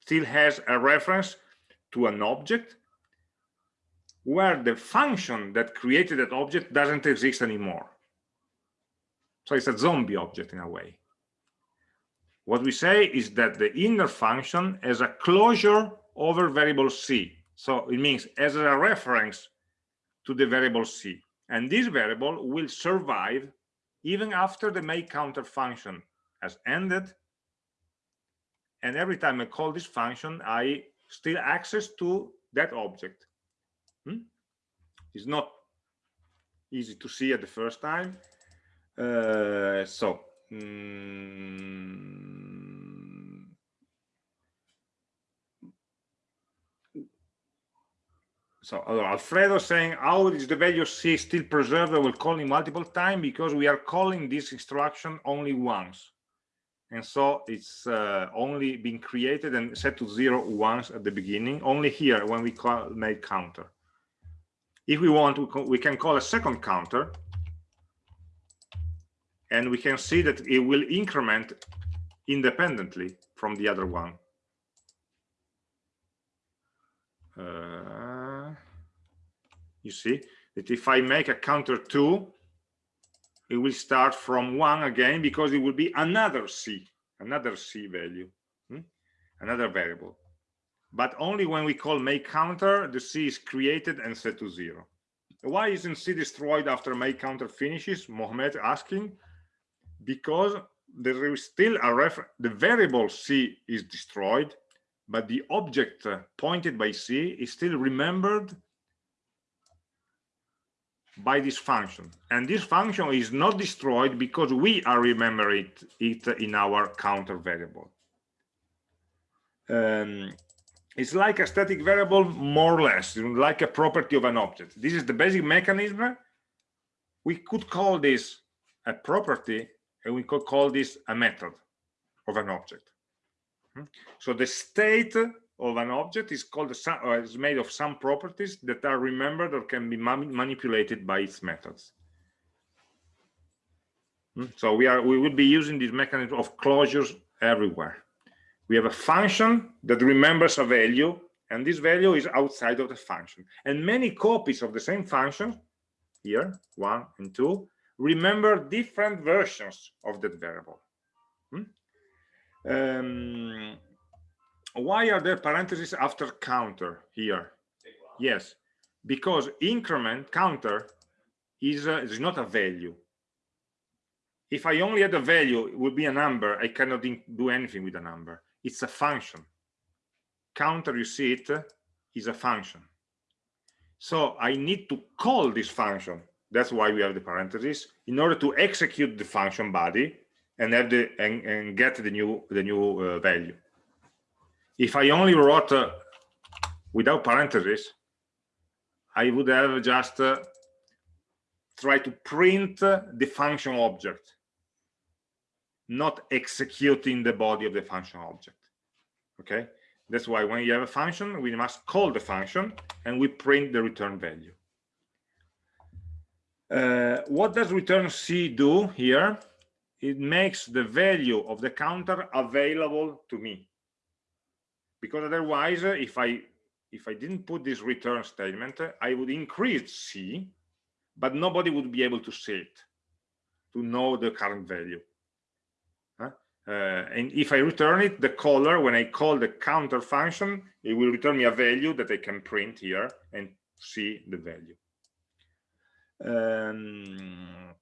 A: still has a reference to an object where the function that created that object doesn't exist anymore. So it's a zombie object in a way. What we say is that the inner function has a closure over variable c. So it means as a reference to the variable c. And this variable will survive even after the make counter function has ended and every time I call this function, I still access to that object. Hmm? It's not easy to see at the first time. Uh, so, mm, so Alfredo saying, how is the value C still preserved? I will call it multiple times because we are calling this instruction only once and so it's uh, only been created and set to zero once at the beginning only here when we call make counter. If we want we can call a second counter. And we can see that it will increment independently from the other one. Uh, you see that if I make a counter 2 it will start from one again because it will be another c another c value hmm? another variable. But only when we call make counter the c is created and set to zero. Why isn't c destroyed after make counter finishes? Mohammed asking. Because there is still a refer the variable c is destroyed but the object pointed by c is still remembered by this function. And this function is not destroyed because we are remembering it, it in our counter variable. Um, it's like a static variable more or less like a property of an object. This is the basic mechanism. We could call this a property and we could call this a method of an object. Hmm? so the state of an object is called a, uh, is made of some properties that are remembered or can be manipulated by its methods. Hmm? So we are we will be using this mechanism of closures everywhere. We have a function that remembers a value, and this value is outside of the function. And many copies of the same function, here, one and two, remember different versions of that variable. Hmm? Um, why are there parentheses after counter here? Yes because increment counter is, uh, is not a value. If i only had a value it would be a number. I cannot do anything with a number. It's a function. Counter you see it is a function. So i need to call this function. That's why we have the parentheses in order to execute the function body and have the and, and get the new the new uh, value if I only wrote uh, without parentheses, I would have just uh, try to print uh, the function object, not executing the body of the function object. Okay, that's why when you have a function, we must call the function and we print the return value. Uh, what does return C do here? It makes the value of the counter available to me because otherwise uh, if i if i didn't put this return statement i would increase c but nobody would be able to see it to know the current value uh, and if i return it the caller when i call the counter function it will return me a value that i can print here and see the value. Um,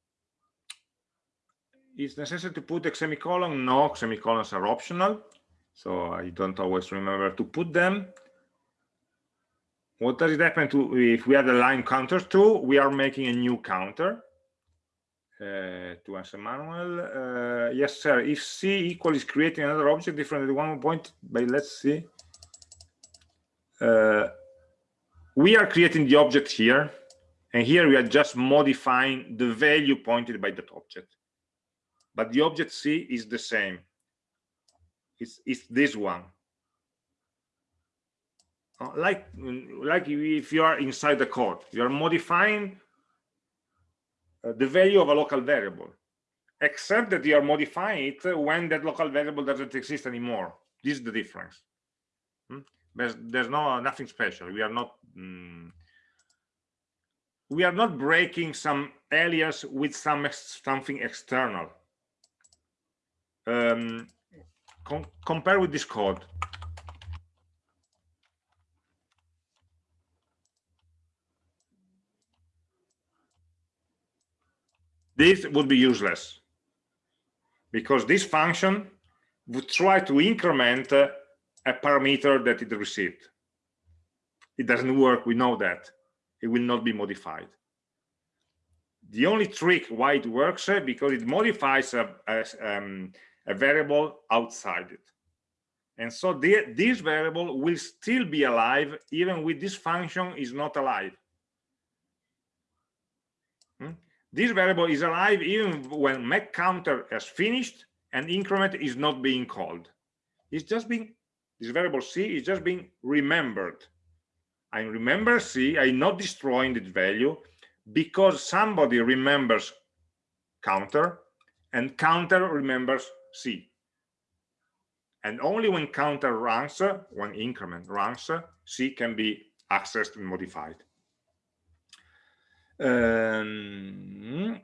A: it's necessary to put a semicolon? No semicolons are optional so I don't always remember to put them. What does it happen to if we have a line counter two? We are making a new counter. Uh, to answer Manuel, uh, yes, sir. If C equal is creating another object different than one point, but let's see. Uh, we are creating the object here, and here we are just modifying the value pointed by that object. But the object C is the same it's, it's this one. Uh, like, like if you are inside the code, you are modifying uh, the value of a local variable, except that you are modifying it when that local variable doesn't exist anymore. This is the difference. Hmm? There's, there's no nothing special. We are not mm, we are not breaking some alias with some something external. Um, com compare with this code. This would be useless because this function would try to increment a parameter that it received. It doesn't work, we know that. It will not be modified. The only trick why it works uh, because it modifies a, a, um, a variable outside it. And so the, this variable will still be alive even with this function is not alive. Hmm? This variable is alive even when make counter has finished and increment is not being called. It's just being, this variable c is just being remembered. I remember c, I'm not destroying its value because somebody remembers counter and counter remembers C. And only when counter runs, when increment runs, C can be accessed and modified. Um,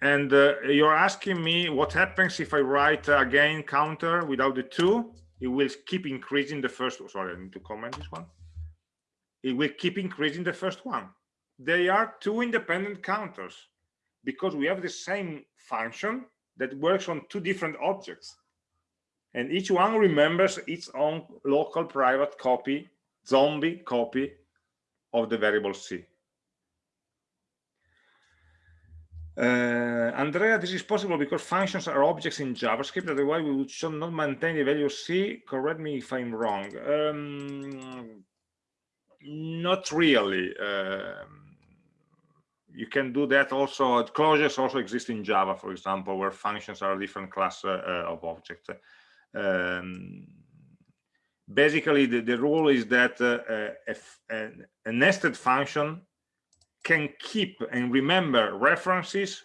A: and uh, you're asking me what happens if I write uh, again counter without the two, it will keep increasing the first, sorry, I need to comment this one. It will keep increasing the first one. They are two independent counters because we have the same function that works on two different objects. And each one remembers its own local private copy, zombie copy of the variable C. Uh, Andrea, this is possible because functions are objects in JavaScript, otherwise we should not maintain the value C. Correct me if I'm wrong. Um, not really. Uh, you can do that also. Closures also exist in Java, for example, where functions are a different class uh, of objects. Um, basically, the, the rule is that uh, if a, a nested function can keep and remember references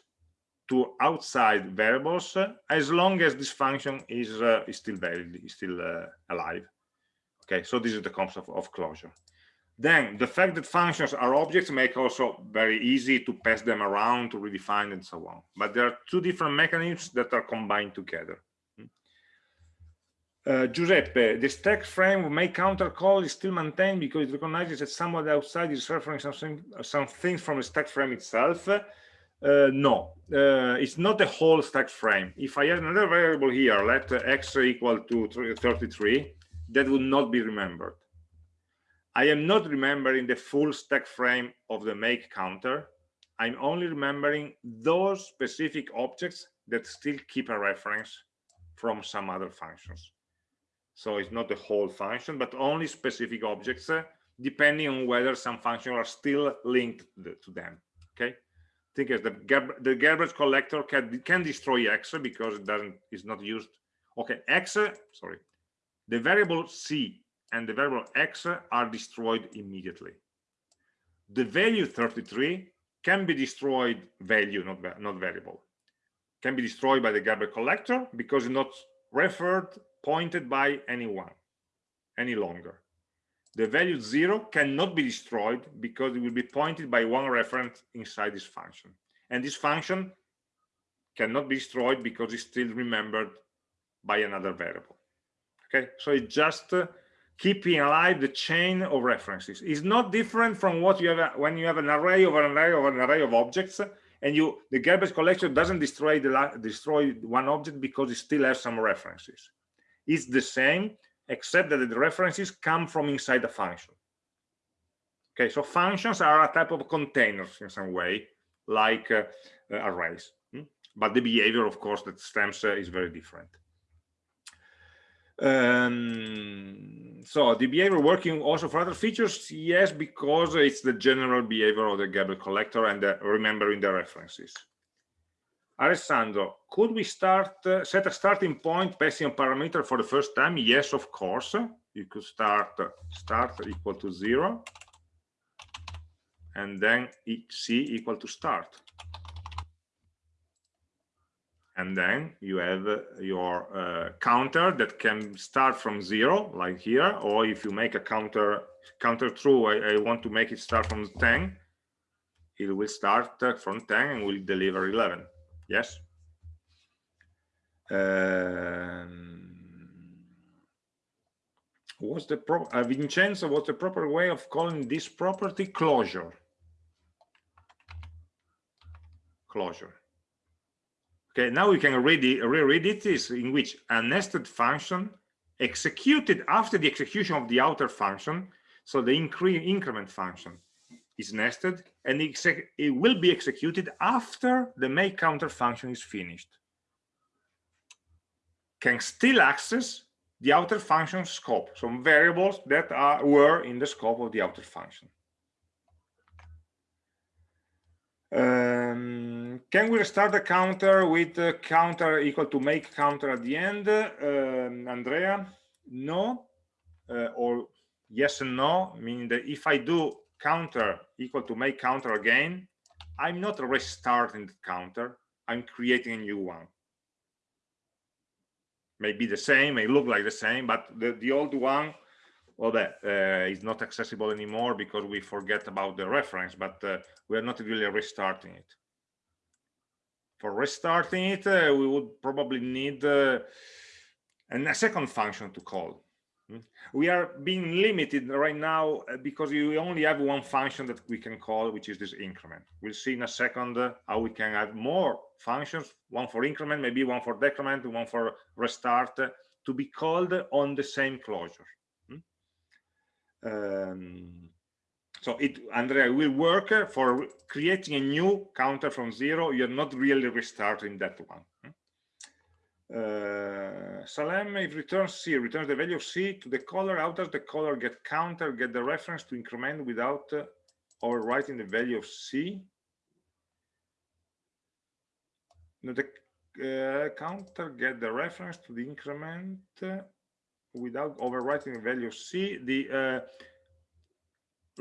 A: to outside variables uh, as long as this function is uh, is still valid is still uh, alive okay so this is the concept of closure then the fact that functions are objects make also very easy to pass them around to redefine and so on but there are two different mechanisms that are combined together uh, Giuseppe, the stack frame make counter call is still maintained because it recognizes that someone outside is referring something, some things from the stack frame itself. Uh, no, uh, it's not the whole stack frame. If I add another variable here, let x equal to 33, that would not be remembered. I am not remembering the full stack frame of the make counter. I'm only remembering those specific objects that still keep a reference from some other functions. So it's not the whole function, but only specific objects, uh, depending on whether some functions are still linked to them. Okay. Think as the, the garbage collector can, can destroy X because it doesn't is not used. Okay, X, sorry, the variable C and the variable X are destroyed immediately. The value 33 can be destroyed value, not, not variable. Can be destroyed by the garbage collector because it's not referred pointed by anyone any longer. The value zero cannot be destroyed because it will be pointed by one reference inside this function. And this function cannot be destroyed because it's still remembered by another variable. Okay, so it just uh, keeping alive the chain of references. It's not different from what you have when you have an array of an array of an array of objects and you the garbage collection doesn't destroy the destroy one object because it still has some references It's the same except that the references come from inside the function okay so functions are a type of containers in some way like uh, uh, arrays hmm? but the behavior of course that stems uh, is very different um, so the behavior working also for other features yes because it's the general behavior of the garbage collector and uh, remembering the references Alessandro, could we start uh, set a starting point passing a parameter for the first time? Yes, of course. You could start start equal to zero, and then c equal to start. And then you have your uh, counter that can start from zero, like here, or if you make a counter counter true, I, I want to make it start from 10, it will start uh, from 10 and will deliver 11 Yes. Um, what's the pro uh, Vincenzo, what's the proper way of calling this property closure? Closure. Okay, now we can read it, reread it is in which a nested function executed after the execution of the outer function, so the increment function, is nested and it will be executed after the make counter function is finished. Can still access the outer function scope some variables that are were in the scope of the outer function. Um, can we restart the counter with counter equal to make counter at the end um, andrea no uh, or yes and no meaning that if i do counter equal to make counter again, I'm not restarting the counter, I'm creating a new one. Maybe the same, may look like the same, but the, the old one, well, that uh, is not accessible anymore because we forget about the reference, but uh, we are not really restarting it. For restarting it, uh, we would probably need uh, a second function to call. Hmm? We are being limited right now uh, because we only have one function that we can call, which is this increment. We'll see in a second how we can add more functions, one for increment, maybe one for decrement, one for restart, to be called on the same closure. Hmm? Um, so it, Andrea, will work for creating a new counter from zero. You're not really restarting that one. Hmm? Uh, Salem, if returns C, returns the value of C to the caller. How does the caller get counter, get the reference to increment without uh, overwriting the value of C? No, the uh, counter get the reference to the increment uh, without overwriting the value of C. The uh,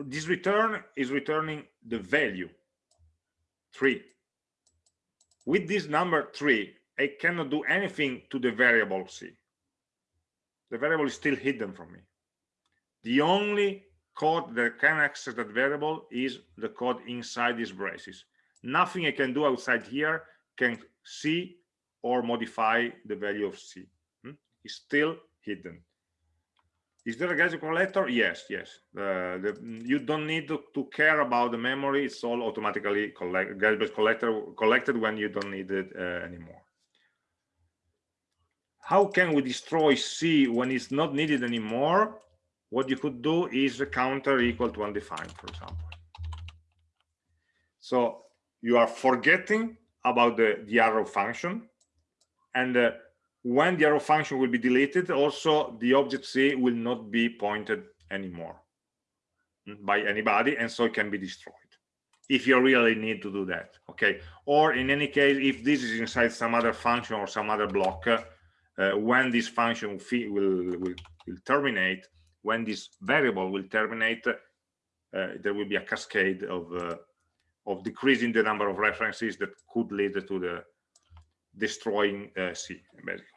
A: this return is returning the value three. With this number three, I cannot do anything to the variable C. The variable is still hidden from me. The only code that can access that variable is the code inside these braces. Nothing I can do outside here can see or modify the value of C. Hmm? It's still hidden. Is there a garbage collector? Yes, yes. Uh, the, you don't need to, to, care about the memory. It's all automatically collect, garbage collector collected when you don't need it uh, anymore. How can we destroy C when it's not needed anymore? What you could do is a counter equal to undefined, for example. So you are forgetting about the, the arrow function and uh, when the arrow function will be deleted, also the object C will not be pointed anymore by anybody, and so it can be destroyed if you really need to do that. Okay. Or in any case, if this is inside some other function or some other block, uh, when this function will, will, will, will, terminate, when this variable will terminate, uh, there will be a cascade of uh, of decreasing the number of references that could lead to the destroying uh, C, basically.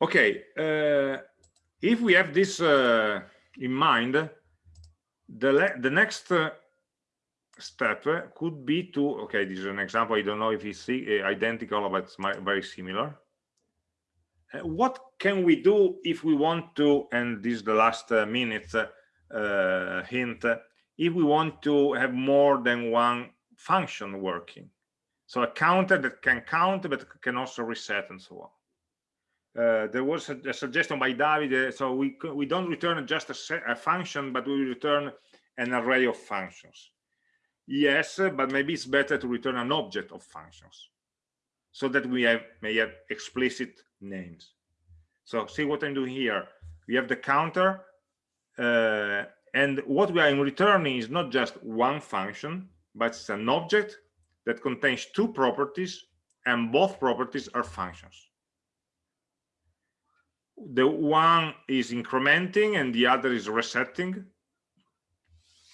A: Okay uh, if we have this uh, in mind the the next uh, step could be to okay this is an example i don't know if it's uh, identical but it's very similar. Uh, what can we do if we want to and this is the last uh, minute hint if we want to have more than one function working? So a counter that can count but can also reset and so on uh, there was a, a, suggestion by David, uh, so we we don't return just a, a, function, but we return an array of functions. Yes, but maybe it's better to return an object of functions, so that we have may have explicit names. So see what I'm doing here. We have the counter, uh, and what we are returning is not just one function, but it's an object that contains two properties, and both properties are functions the one is incrementing and the other is resetting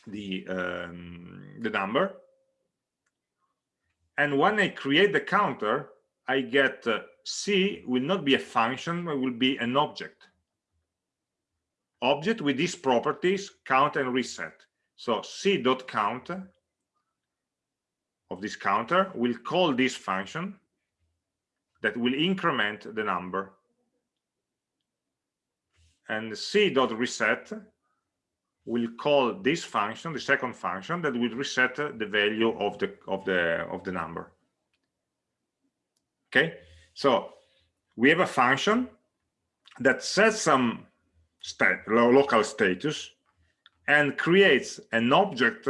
A: the um, the number. And when i create the counter i get uh, c will not be a function it will be an object. Object with these properties count and reset. So c dot count of this counter will call this function that will increment the number and c dot reset will call this function the second function that will reset the value of the of the of the number. Okay? So we have a function that sets some stat local status and creates an object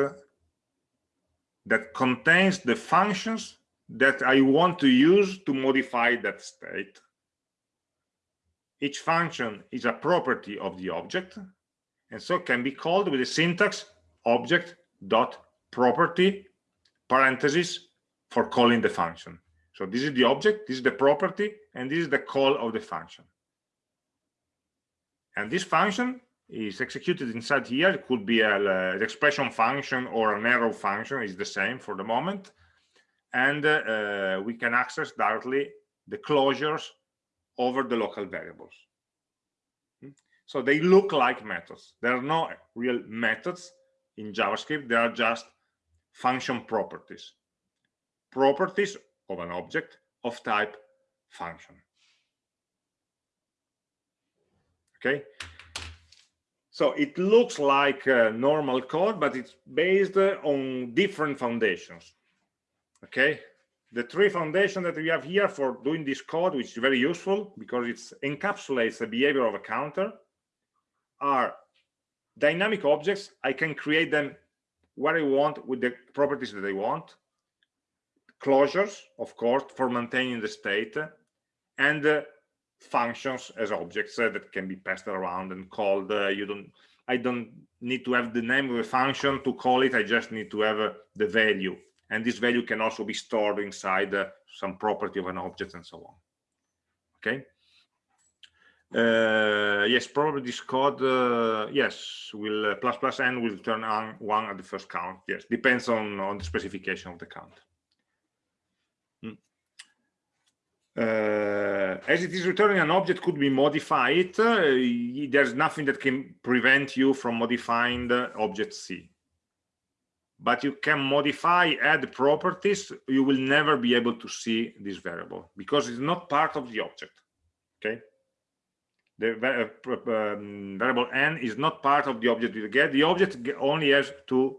A: that contains the functions that I want to use to modify that state each function is a property of the object and so can be called with the syntax object dot property parentheses for calling the function. So this is the object this is the property and this is the call of the function. And this function is executed inside here. It could be a, uh, an expression function or an arrow function. Is the same for the moment. And uh, we can access directly the closures over the local variables. Hmm? So they look like methods. There are no real methods in JavaScript. They are just function properties. properties of an object of type function. Okay, so it looks like normal code, but it's based on different foundations. Okay, the three foundations that we have here for doing this code, which is very useful because it encapsulates the behavior of a counter, are dynamic objects. I can create them where I want with the properties that I want. Closures, of course, for maintaining the state, and uh, functions as objects uh, that can be passed around and called. Uh, you don't. I don't need to have the name of a function to call it. I just need to have uh, the value and this value can also be stored inside uh, some property of an object and so on. Okay? Uh, yes probably this code uh, yes will uh, plus plus n will turn on one at the first count. Yes depends on on the specification of the count. Hmm. uh, as it is returning an object could be modified uh, there's nothing that can prevent you from modifying the object c but you can modify add properties you will never be able to see this variable because it's not part of the object okay? The uh, um, variable n is not part of the object you get. The object only has two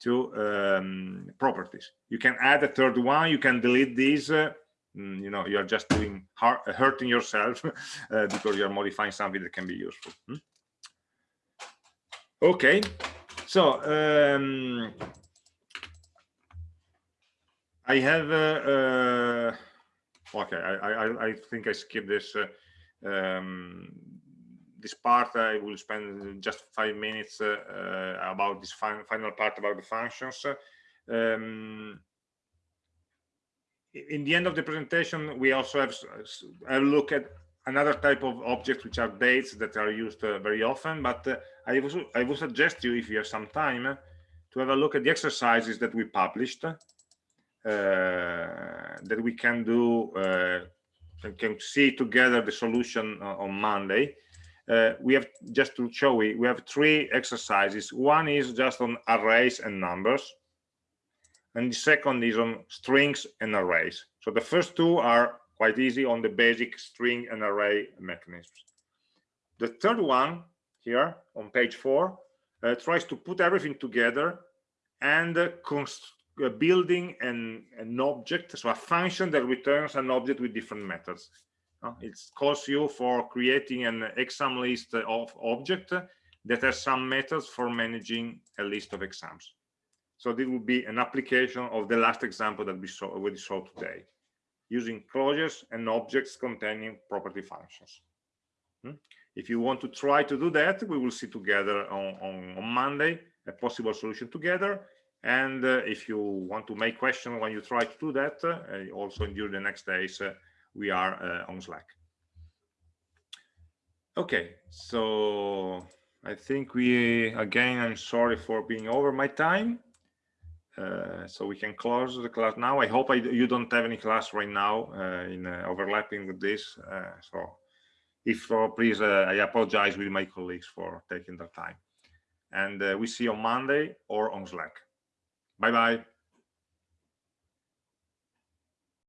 A: two um, properties. You can add a third one you can delete these uh, mm, you know you're just doing hurting yourself [laughs] uh, because you're modifying something that can be useful hmm? okay so um, I have uh, uh, okay. I, I I think I skipped this uh, um, this part. I will spend just five minutes uh, uh, about this fin final part about the functions. Um, in the end of the presentation, we also have a look at another type of objects which are dates that are used uh, very often but uh, I, would, I would suggest you if you have some time uh, to have a look at the exercises that we published uh, that we can do uh, can see together the solution on Monday. We have just to show you we have three exercises. One is just on arrays and numbers and the second is on strings and arrays. So the first two are quite easy on the basic string and array mechanisms. The third one here on page four uh, tries to put everything together and uh, uh, building an, an object, so a function that returns an object with different methods. Uh, it calls you for creating an exam list of object that has some methods for managing a list of exams. So this will be an application of the last example that we saw, we saw today using closures and objects containing property functions. Hmm? If you want to try to do that, we will see together on, on, on Monday a possible solution together. And uh, if you want to make questions when you try to do that, uh, also during the next days, uh, we are uh, on Slack. Okay, so I think we, again, I'm sorry for being over my time. Uh, so we can close the class now. I hope I, you don't have any class right now uh, in uh, overlapping with this. Uh, so if so, please, uh, I apologize with my colleagues for taking the time. And we see you on Monday or on Slack. Bye-bye.